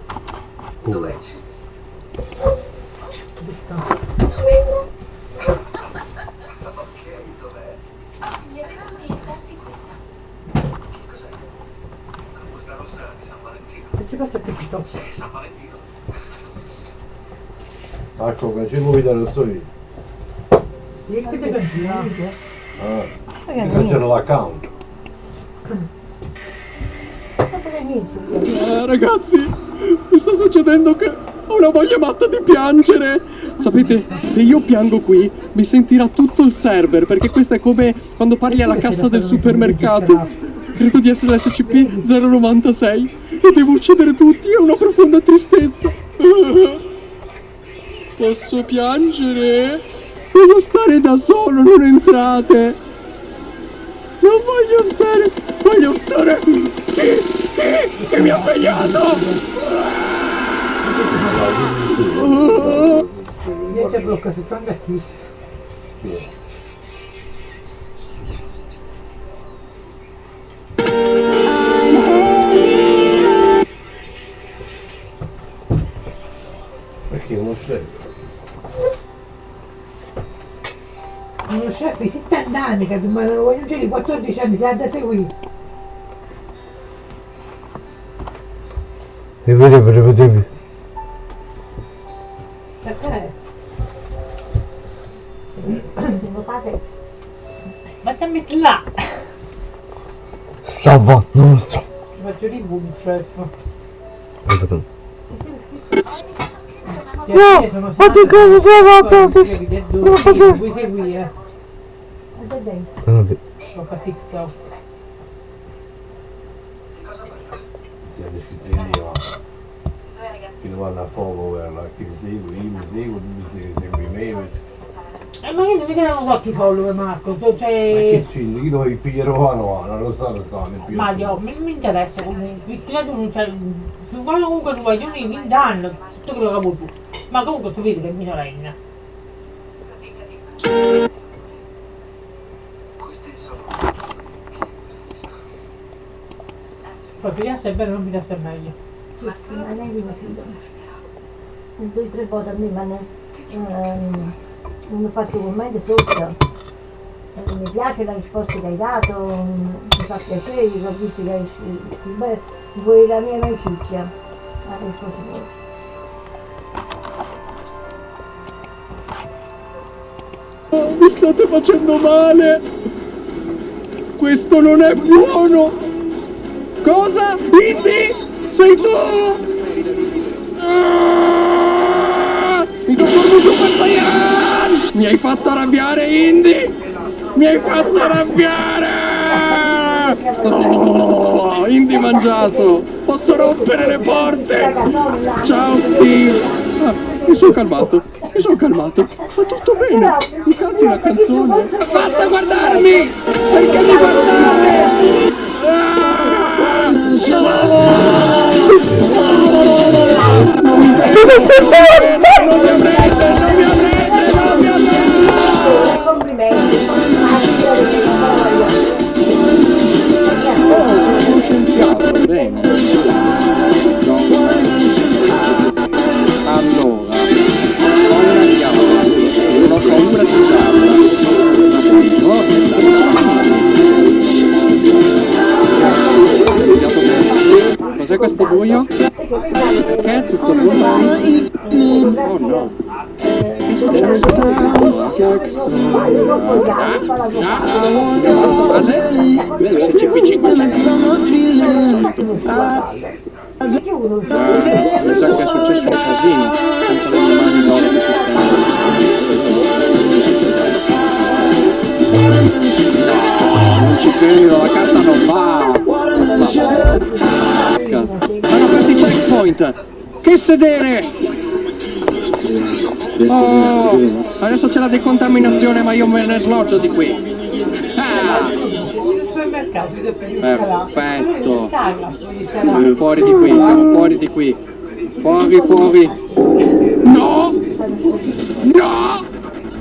Speaker 13: Dov'è?
Speaker 2: Ecco, che ci vuoi dare sto io?
Speaker 1: Che ti pensi?
Speaker 2: Ah, ti cancella l'account.
Speaker 9: Eh, ragazzi, mi sta succedendo che ho una voglia matta di piangere. Sapete, se io piango qui, mi sentirà tutto il server, perché questo è come quando parli alla cassa del supermercato. Credo di essere l'SCP 096 e devo uccidere tutti, è una profonda tristezza. Posso piangere? Voglio stare da solo, non entrate. Non voglio stare, voglio stare. Chi? Chi? Chi mi ha svegliato?
Speaker 3: Io ti blocco tutto anche qui.
Speaker 2: Perché uno chef?
Speaker 3: Uno chef di 70 anni che ma non voglio dire di 14 anni, si ha da seguire.
Speaker 2: E vedevi, vedevi. Non
Speaker 1: faccio... Vuoi seguire?
Speaker 2: Ah, ve-
Speaker 1: Ho a TikTok.
Speaker 2: Sì, le schizzini io. Chi lo vanno a fuoco, guarda, chi mi segue, io mi seguo, tu mi segui, segui me.
Speaker 1: Eh, ma io non mica non ho occhi follower, Marco. Tu
Speaker 2: Ma che
Speaker 1: c'è...
Speaker 2: c'è? Chi lo piglierò a no, non lo so, lo so, ne piglierò.
Speaker 1: Mario, mi, mi interessa comunque. Tu non c'è... Su quando comunque tu vai, io mi mi danno tutto quello che vuoi tu. Ma comunque tu vedi che è minorenne. Poi pigliasse è bello, non pigliasse è meglio.
Speaker 3: Sì, sì, ma lei mi fido. Un due o tre volte a me, ma ne, ehm, non con me di sotto. Eh, mi piace la risposta che hai dato, mi fa piacere, ho visto che hai beh, vuoi la mia amicizia. Adesso ti vuoi.
Speaker 9: Oh, mi state facendo male! Questo non è buono! Cosa? Indy? Sei tu? Ah! Mi in Super Saiyan! Mi hai fatto arrabbiare, Indy! Mi hai fatto arrabbiare! Oh, Indy mangiato! Posso rompere le porte! Ciao Steve! Ah, mi sono calmato, mi sono calmato. Va tutto bene, mi canti una canzone. Basta guardarmi! Perché mi guardate?
Speaker 2: Dove sei tu?
Speaker 9: No, questo buio? Che è tutto buio? Oh no. Che? Bello se c'è qui 5
Speaker 10: When it's summer feeling,
Speaker 9: Mi sa che è successo un casino senza le mie mani d'oro di sistema. Non ci credo, la carta non va! Hanno aperto i checkpoint! Che sedere! Oh, adesso c'è la decontaminazione ma io me ne sloggio di qui. Ah, perfetto. Fuori di qui, siamo fuori di qui. Fuori, fuori. No! No!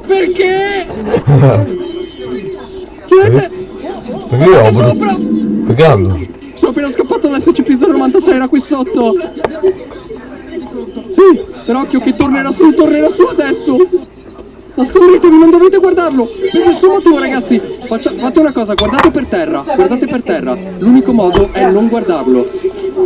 Speaker 9: Perché? Chiudete!
Speaker 2: Perché avuto... Perché hanno?
Speaker 9: Sono appena scappato dall'SCP-096, era qui sotto. Sì, però occhio che tornerà su, tornerà su adesso. Nascondetevi, non dovete guardarlo. Per nessun motivo, ragazzi. Faccia- fate una cosa, guardate per terra. Guardate per terra. L'unico modo è non guardarlo.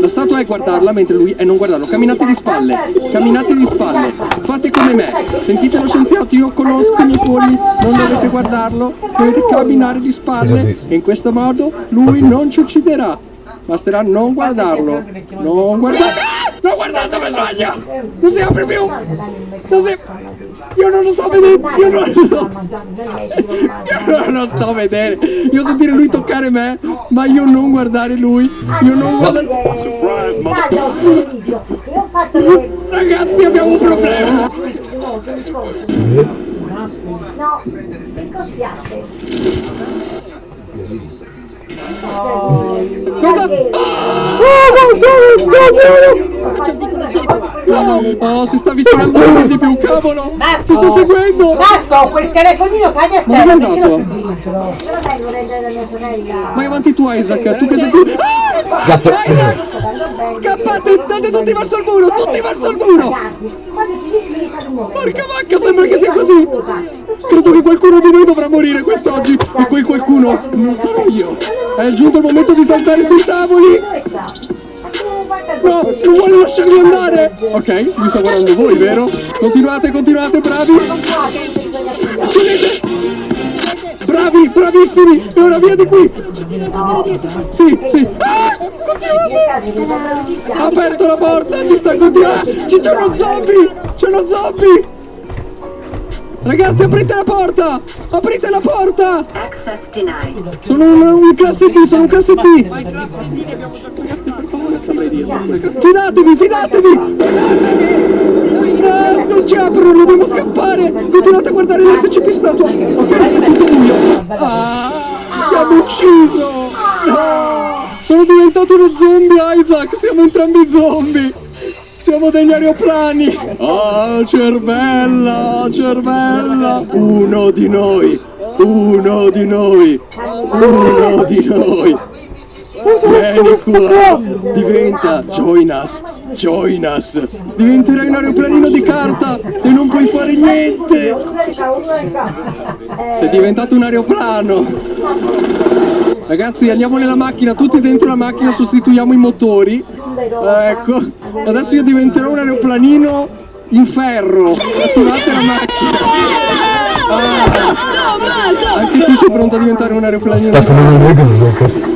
Speaker 9: La statua è guardarla mentre lui è non guardarlo. Camminate di spalle. Camminate di spalle. Fate come me. Sentite lo scienziato, io conosco i miei polli. Non dovete guardarlo. Dovete camminare di spalle. E in questo modo lui non ci ucciderà. Basterà non guardarlo. Non guardarlo. Ah! Non guardate dove sbaglia! Non si apre più! Non si... Io non lo sto vedendo! Io non lo... Io non lo sto vedere! Io sentire lui toccare me, ma io non guardare lui! Io non guardare... Ragazzi abbiamo un problema!
Speaker 3: No, che coschiate?
Speaker 9: Cosa? No! Oh, si sta avvicinando sempre di più, cavolo! Ti sta seguendo!
Speaker 1: Marco, quel telefonino cade a
Speaker 9: Ma dove è
Speaker 1: terra,
Speaker 9: andato?
Speaker 1: mettilo più dentro.
Speaker 3: Io lo vengo a prendere da mia sorella.
Speaker 9: Vai avanti tu Isaac, tu che sei qui! Ah! Isaac! Scappate, andate tutti verso il muro, tutti verso il muro! Porca vacca, sembra che sia così! Credo che qualcuno di noi dovrà morire quest'oggi e quel qualcuno non sarò io! È giunto il momento di saltare sui tavoli! No, non vuole lasciarmi andare! Ok, mi sto guardando voi, vero? Continuate, continuate, bravi! Chiudete! Bravi, bravissimi! E ora via di qui! Sì, sì! Ah! Ha aperto la porta, ci sta continuando! Ci c'è uno zombie! C'è uno zombie! Ragazzi, aprite la porta! Aprite la porta!
Speaker 14: Access denied.
Speaker 9: Sono un, un classe B, sono un classe B! Ragazzi, per favore, saprei dirlo. Fidatevi, fidatevi! Fidatevi! No, non ci aprono, dobbiamo scappare! Continuate a guardare l'SCP statua! Ok, è tutto buio! Ah, mi hanno ucciso! No! Sono diventato uno zombie, Isaac! Siamo entrambi zombie! Siamo degli aeroplani! Oh, cervella, cervella! Uno di noi! Uno di noi! Uno di noi! Vieni qua! Diventa! Join us! Join us! Diventerai un aeroplanino di carta e non puoi fare niente! Sei diventato un aeroplano! Ragazzi andiamo nella macchina, tutti dentro la macchina, sostituiamo i motori. Ecco, adesso io diventerò un aeroplanino in ferro. Attivate la macchina. Ah, anche tu sei pronto a diventare un aeroplanino.
Speaker 2: Stefano non è che mi gioca.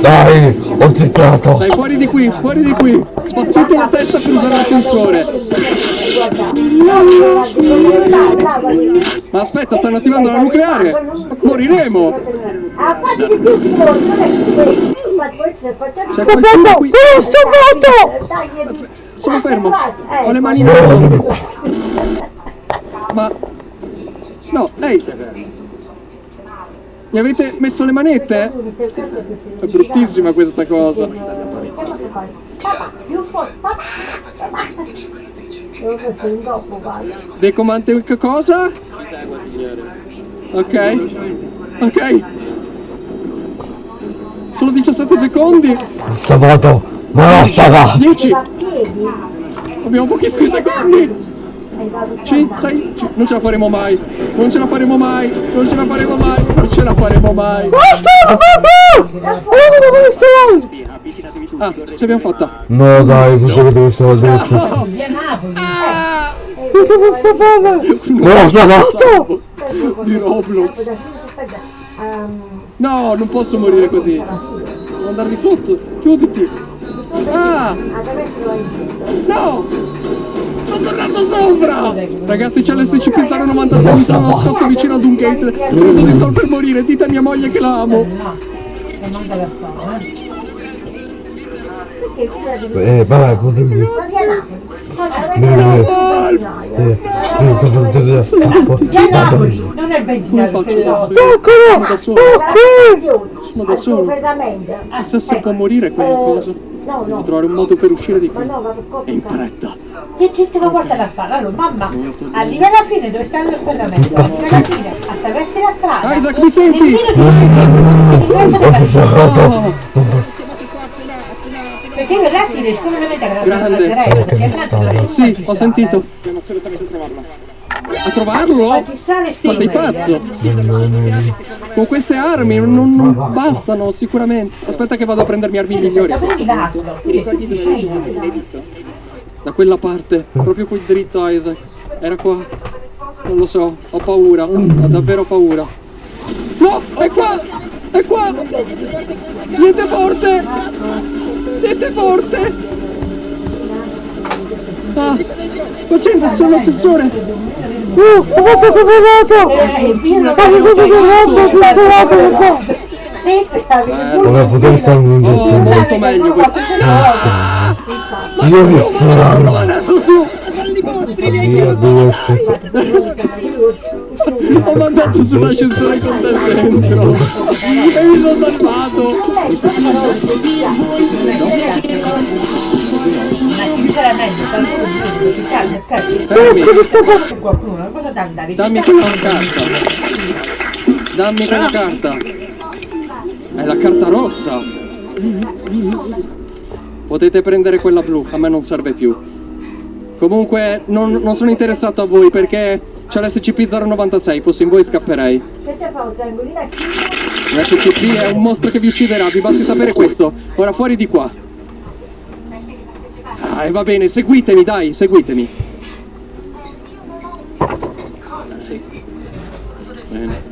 Speaker 2: Dai, ho zizzato.
Speaker 9: Dai, fuori di qui, fuori di qui. Sbattete la testa per usare l'ascensore. Ma aspetta, stanno attivando la nucleare. Moriremo.
Speaker 3: Ah, fatti di più non è questo. Facciamo
Speaker 9: C'è qualcuno qui.
Speaker 3: Oh,
Speaker 9: Dai, Sono fermo. Ho le mani nelle Ma... No, ehi. Mi avete messo le manette? È bruttissima questa cosa. Decomante che cosa? Ok. Ok. Solo 17 secondi.
Speaker 2: Stavato. Ma no, stava.
Speaker 9: 10.
Speaker 3: A piedi.
Speaker 9: Abbiamo pochissimi secondi. 5, 6, non ce la faremo mai. Non ce la faremo mai. Non ce la faremo mai. Non ce la faremo mai. Ah, ce l'abbiamo fatta.
Speaker 2: No dai, questo che dove stavo adesso.
Speaker 9: Ah,
Speaker 2: che non sapeva! Ma l'ho salvato!
Speaker 9: Di Roblox. No, non posso morire così. Devo andare di sotto. Chiuditi. Ah! No! Sono tornato sopra! Ragazzi, c'è l'SCP 096, mi sono nascosto vicino ad un gate. Credo di sto per morire, dite a mia moglie che la amo.
Speaker 1: Eh.
Speaker 2: Vabbè, così
Speaker 1: non è il benzinaio che
Speaker 9: faccio
Speaker 1: lo...
Speaker 9: da solo? Sono da solo.
Speaker 3: ferramento.
Speaker 9: Adesso può morire quella cosa.
Speaker 3: No, no.
Speaker 9: trovare un modo per uscire di qui. E in fretta.
Speaker 1: Che ci te lo porta da fare? Allora, mamma, arriva alla fine dove sta il ferramento, arriva alla fine, attraversi la strada.
Speaker 9: Isaac, mi senti?
Speaker 1: Io là si riesco a vedere la
Speaker 9: Grande. Sì, ho sentito. A trovarlo?
Speaker 1: Ma ci sta le
Speaker 9: Ma sei pazzo? Con queste armi non, non bastano sicuramente. Aspetta che vado a prendermi armi migliori. Da quella parte, proprio qui dritto Isaac. Era qua. Non lo so, ho paura. Ho davvero paura. No, è qua! È qua! Niente porte! Niente porte! Ah, concentrati sull'assessore!
Speaker 2: Uh, ho fatto!
Speaker 1: Eh, pieno
Speaker 2: Ma che cosa che ho fatto? Sono per qua! Vabbè, potevi stare un
Speaker 9: Oh,
Speaker 2: gesto.
Speaker 9: molto meglio questo.
Speaker 2: Io che strano! Via due se...
Speaker 9: Ho mandato sull'ascensore con te dentro! E mi sono salvato!
Speaker 1: Ma
Speaker 9: dammi quella carta! Dammi quella carta! È la carta rossa! Potete prendere quella blu, a me non serve più. Comunque non, non sono interessato a voi perché c'è l'SCP-096, fossi in voi scapperei.
Speaker 3: Te fa un triangolino a chi?
Speaker 9: L'SCP è un mostro che vi ucciderà, vi basti sapere questo. Ora fuori di qua. Ah, e va bene, seguitemi, dai, seguitemi. Sì. Bene.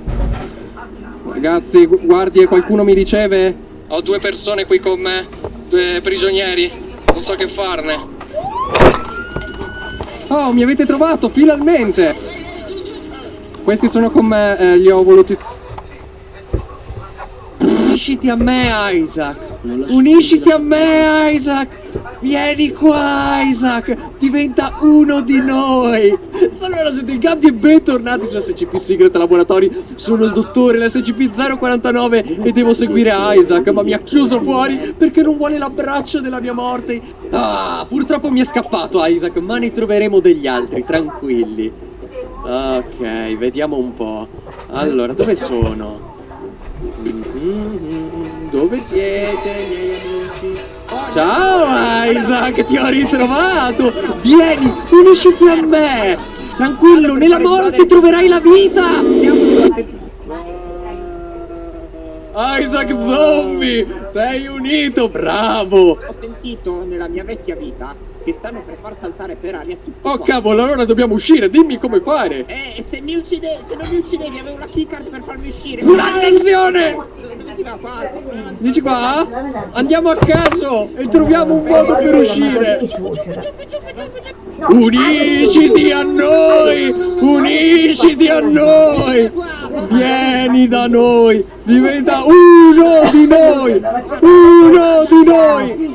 Speaker 9: Ragazzi, gu- guardie, qualcuno mi riceve? Ho due persone qui con me, due prigionieri. Non so che farne. Oh, mi avete trovato, finalmente! Questi sono con me, eh, li ho voluti... Unisciti a me, Isaac! Unisciti a me, Isaac! Vieni qua, Isaac! Diventa uno di noi! Salve siete il Gabby e bentornati su SCP Secret Laboratory. Sono il dottore, l'SCP-049 e devo seguire Isaac, ma mi ha chiuso fuori perché non vuole l'abbraccio della mia morte. Ah, purtroppo mi è scappato Isaac, ma ne troveremo degli altri, tranquilli. Ok, vediamo un po'. Allora, dove sono? Mhm, Dove siete, miei amici? Ciao Isaac, ti ho ritrovato! Vieni, unisciti a me! Tranquillo, nella morte troverai la vita! Isaac Zombie! Sei unito, bravo!
Speaker 14: Ho sentito nella mia vecchia vita che stanno per far saltare per aria tutti
Speaker 9: Oh
Speaker 14: qua.
Speaker 9: cavolo, allora dobbiamo uscire, dimmi come fare!
Speaker 14: Eh, se mi uccide, se non mi uccidevi avevo la keycard per farmi uscire.
Speaker 9: Dannazione! Dici qua? Andiamo a caso e troviamo un modo per uscire! Unisciti a noi! Unisciti a noi! Vieni da noi! Diventa uno di noi! Uno di noi!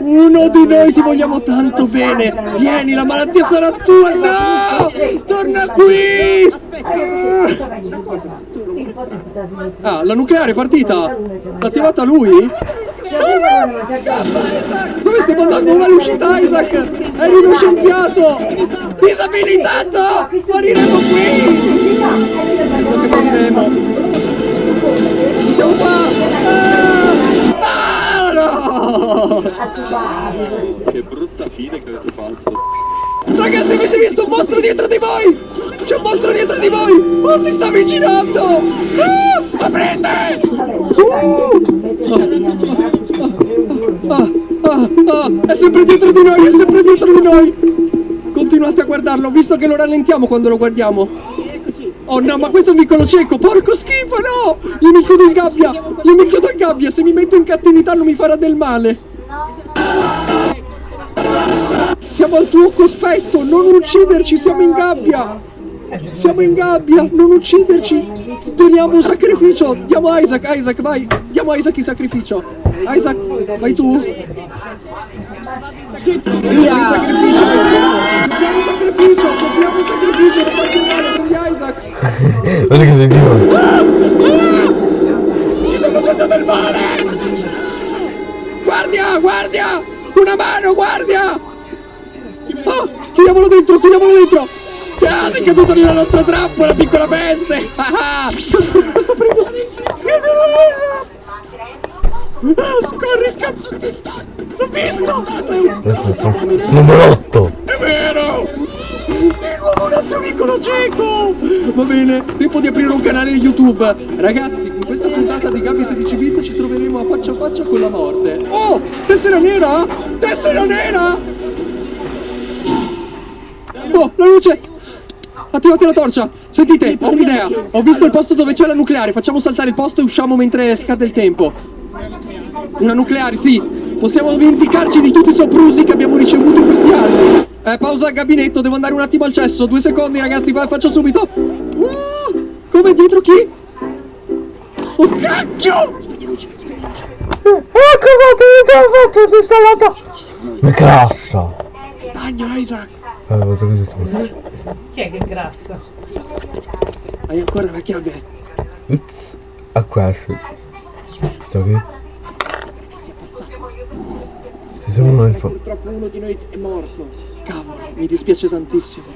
Speaker 9: Uno di noi ti vogliamo tanto bene! Vieni, la malattia sarà tua! No! Torna qui! Ah, la nucleare è partita! L'ha attivata lui? Dove stiamo andando? È l'uscita Isaac? Eri uno scienziato! Disabilitato! Moriremo qui! Quello che moriremo! Siamo qua! Ah! Ah, no!
Speaker 15: Che brutta fine che avete fatto.
Speaker 9: Ragazzi, avete visto un mostro dietro di voi? C'è un mostro dietro di voi! Oh, si sta avvicinando! Ah! Aprite! Ah, ah, ah, è sempre dietro di noi, è sempre dietro di noi! Continuate a guardarlo, visto che lo rallentiamo quando lo guardiamo. Oh no, ma questo è un vicolo cieco, porco schifo, no! Io mi chiudo in gabbia, io mi chiudo in gabbia, se mi metto in cattività non mi farà del male. Siamo al tuo cospetto, non ucciderci, siamo in gabbia! Siamo in gabbia, non ucciderci! Doniamo un sacrificio! Diamo Isaac, Isaac, vai! Diamo Isaac il sacrificio! Isaac, vai tu! Sì, il sacrificio! Dobbiamo un sacrificio! Dobbiamo un sacrificio! Non faccio male, prendi Isaac!
Speaker 2: Guarda che sentivo.
Speaker 9: Ci sta facendo del male! Guardia, guardia! Una mano, guardia! Chiudiamolo dentro, chiudiamolo dentro! Ah, sei caduto nella nostra trappola, piccola peste! Ah. Sto prendendo... Ah, scorri, scappa, ti sta! L'ho visto!
Speaker 2: Numero 8.
Speaker 9: È vero! Di nuovo un altro vicolo cieco! Va bene, tempo di aprire un canale YouTube. Ragazzi, in questa puntata di Gabi 16 bit ci troveremo a faccia a faccia con la morte. Oh! Tessera nera! Tessera nera! Oh, la luce! Attivate la torcia! Sentite, ho un'idea! Ho visto il posto dove c'è la nucleare, facciamo saltare il posto e usciamo mentre scade il tempo. Una nucleare, sì! Possiamo vendicarci di tutti i soprusi che abbiamo ricevuto in questi anni! Eh, pausa al gabinetto, devo andare un attimo al cesso. Due secondi, ragazzi, fa- faccio subito. Uh, come dietro chi? Oh cacchio!
Speaker 2: Ecco fatto, io te l'ho fatto, si è installato. Mi crassa.
Speaker 9: Dagno, Isaac!
Speaker 2: Eh, guarda che si sta.
Speaker 1: Chi è che è grassa?
Speaker 9: Hai ancora la chiave?
Speaker 2: Ups. A questo. So che? Si sono mai fa...
Speaker 9: Purtroppo uno di noi è morto. Cavolo, mi dispiace tantissimo.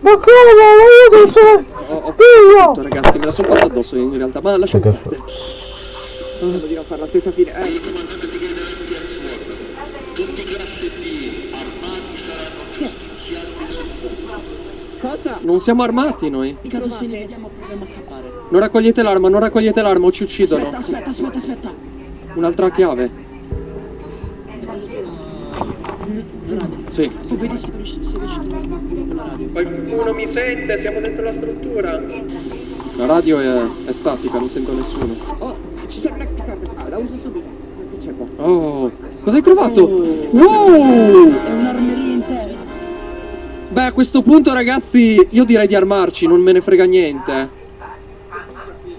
Speaker 2: Ma come? Ma io essere...
Speaker 9: Ho, ho
Speaker 2: Io!
Speaker 9: fatto, ragazzi, me la sono fatta addosso in realtà, ma lascia
Speaker 2: Che
Speaker 9: perdere. Devo di non fare la stessa fine. Eh,
Speaker 6: Cosa?
Speaker 9: non siamo armati noi.
Speaker 6: Non se ne vediamo, proviamo a scappare.
Speaker 9: Non raccogliete l'arma, non raccogliete l'arma o ci uccidono.
Speaker 6: Aspetta, aspetta, aspetta, aspetta.
Speaker 9: Un'altra chiave. Sì.
Speaker 6: Se se.
Speaker 9: Qualcuno mi sente? Siamo dentro la struttura. La radio è, è statica, non sento nessuno.
Speaker 6: Oh, ci serve una carta, la uso subito.
Speaker 9: Oh, cosa hai trovato?
Speaker 6: Oh.
Speaker 9: Wow!
Speaker 6: È un'armeria intera.
Speaker 9: Beh, a questo punto, ragazzi, io direi di armarci, non me ne frega niente.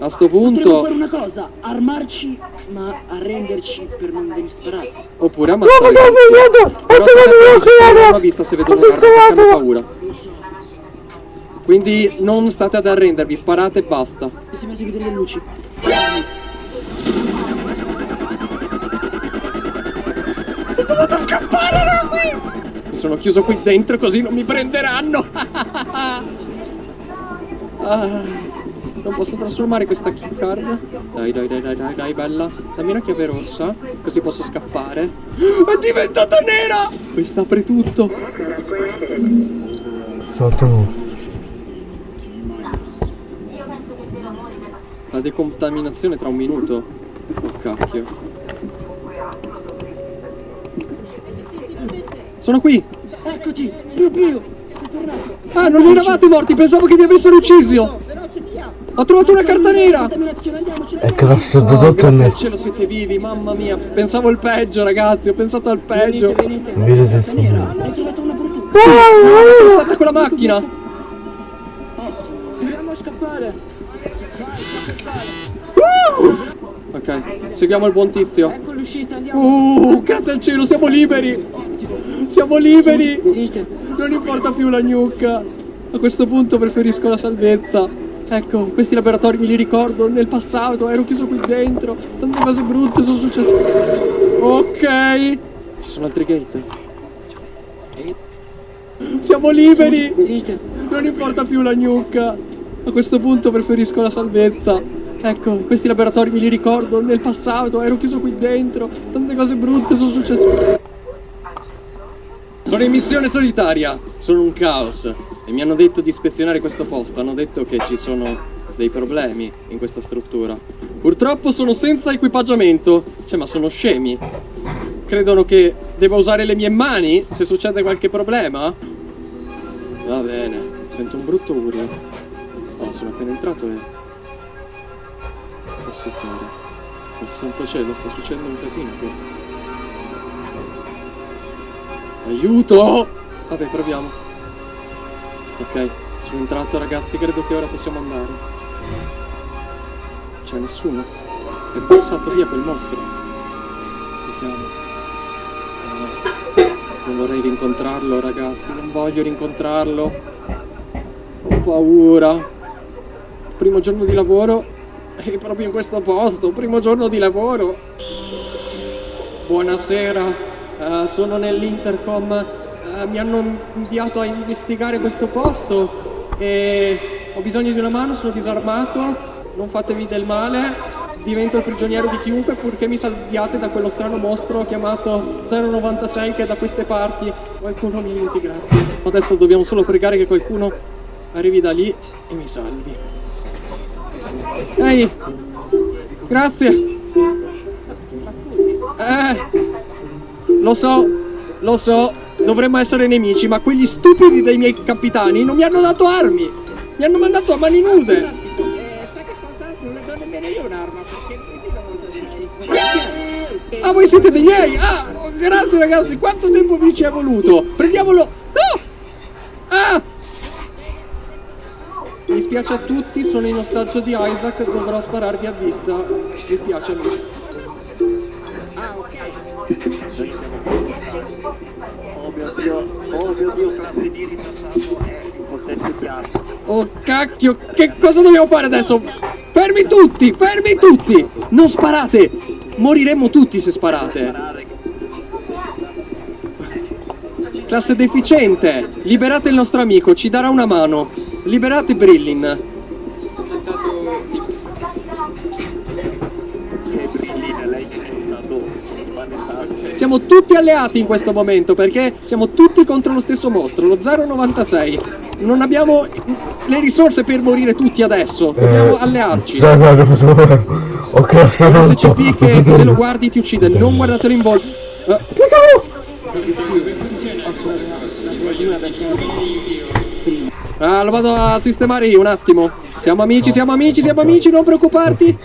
Speaker 9: A sto
Speaker 6: Potremmo
Speaker 9: punto,
Speaker 6: fare una cosa, armarci, ma arrenderci per non venire sparati.
Speaker 9: oppure
Speaker 2: No,
Speaker 9: ammazzare.
Speaker 2: ma
Speaker 9: tutti.
Speaker 2: vedo! Ho
Speaker 9: Però
Speaker 2: chiave!
Speaker 9: l'ho vista se vedo
Speaker 2: Ho
Speaker 9: un'arma, hanno paura. Quindi non state ad arrendervi, sparate e basta.
Speaker 6: Mi sembra di vedere le luci.
Speaker 9: Mi sono chiuso qui dentro così non mi prenderanno. Ah, non posso trasformare questa key card. Dai, dai, dai, dai, dai, dai, bella. Dammi una chiave rossa, così posso scappare. È diventata nera! Questa apre tutto.
Speaker 2: Sotto.
Speaker 9: La decontaminazione tra un minuto. Oh cacchio. Sono qui!
Speaker 6: Eccoti, più più.
Speaker 9: Ah, non eravate morti, pensavo che mi avessero ucciso! Ho trovato una carta nera!
Speaker 2: È
Speaker 9: Oh,
Speaker 2: tutto
Speaker 9: grazie al
Speaker 2: nel...
Speaker 9: cielo siete vivi, mamma mia, pensavo il peggio ragazzi, ho pensato al peggio.
Speaker 6: Venite,
Speaker 2: di sfumato.
Speaker 6: Hai trovato una per tutti.
Speaker 9: Sono stata con la macchina!
Speaker 6: Proviamo a scappare.
Speaker 9: Ok, seguiamo il buon tizio.
Speaker 6: Ecco l'uscita, andiamo.
Speaker 9: Uh, grazie al cielo, siamo liberi! Siamo liberi! Non importa più la gnocca. A questo punto preferisco la salvezza. Ecco, questi laboratori me li ricordo nel passato, ero chiuso qui dentro. Tante cose brutte sono successe. Ok. Ci sono altri gate. Siamo liberi! Non importa più la gnocca. A questo punto preferisco la salvezza. Ecco, questi laboratori me li ricordo nel passato, ero chiuso qui dentro. Tante cose brutte sono successe. Sono in missione solitaria, sono un caos e mi hanno detto di ispezionare questo posto, hanno detto che ci sono dei problemi in questa struttura. Purtroppo sono senza equipaggiamento, cioè ma sono scemi. credono che devo usare le mie mani se succede qualche problema? Va bene, sento un brutto urlo. Oh, sono appena entrato e... Posso fare? Oh, santo cielo, sta succedendo un casino qui. Aiuto! Vabbè, proviamo. Ok, sono entrato ragazzi, credo che ora possiamo andare. C'è nessuno. È passato via quel mostro. Vediamo. No. Non vorrei rincontrarlo ragazzi, non voglio rincontrarlo. Ho paura. Primo giorno di lavoro e proprio in questo posto, primo giorno di lavoro. Buonasera, eh, sono nell'intercom, eh, mi hanno inviato a investigare questo posto e ho bisogno di una mano, sono disarmato, non fatevi del male, divento il prigioniero di chiunque purché mi salviate da quello strano mostro chiamato 096 che è da queste parti. Qualcuno mi aiuti, grazie. Adesso dobbiamo solo pregare che qualcuno arrivi da lì e mi salvi. Ehi, grazie. Eh, lo so, lo so, dovremmo essere nemici, ma quegli stupidi dei miei capitani non mi hanno dato armi. Mi hanno mandato a mani nude. Ah, voi siete dei miei? Ah, grazie ragazzi, quanto tempo vi ci è voluto? Prendiamolo! No! Ah! Mi spiace a tutti, sono in ostaggio di Isaac, dovrò spararvi a vista. Mi spiace amici.
Speaker 16: Oh mio dio, oh
Speaker 9: Oh cacchio, che cosa dobbiamo fare adesso? Fermi tutti, fermi tutti! Non sparate! Moriremmo tutti se sparate. Classe deficiente, liberate il nostro amico, ci darà una mano. Liberate Brillin. Siamo tutti alleati in questo momento perché siamo tutti contro lo stesso mostro, lo 096. Non abbiamo le risorse per morire tutti adesso, dobbiamo allearci.
Speaker 2: Ok.
Speaker 9: SCP che se lo guardi ti uccide, non guardatelo in volto. Ah, lo vado a sistemare io un attimo. Siamo amici, siamo amici, siamo amici, non preoccuparti.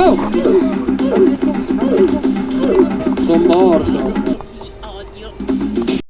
Speaker 9: Oh! Sono morto.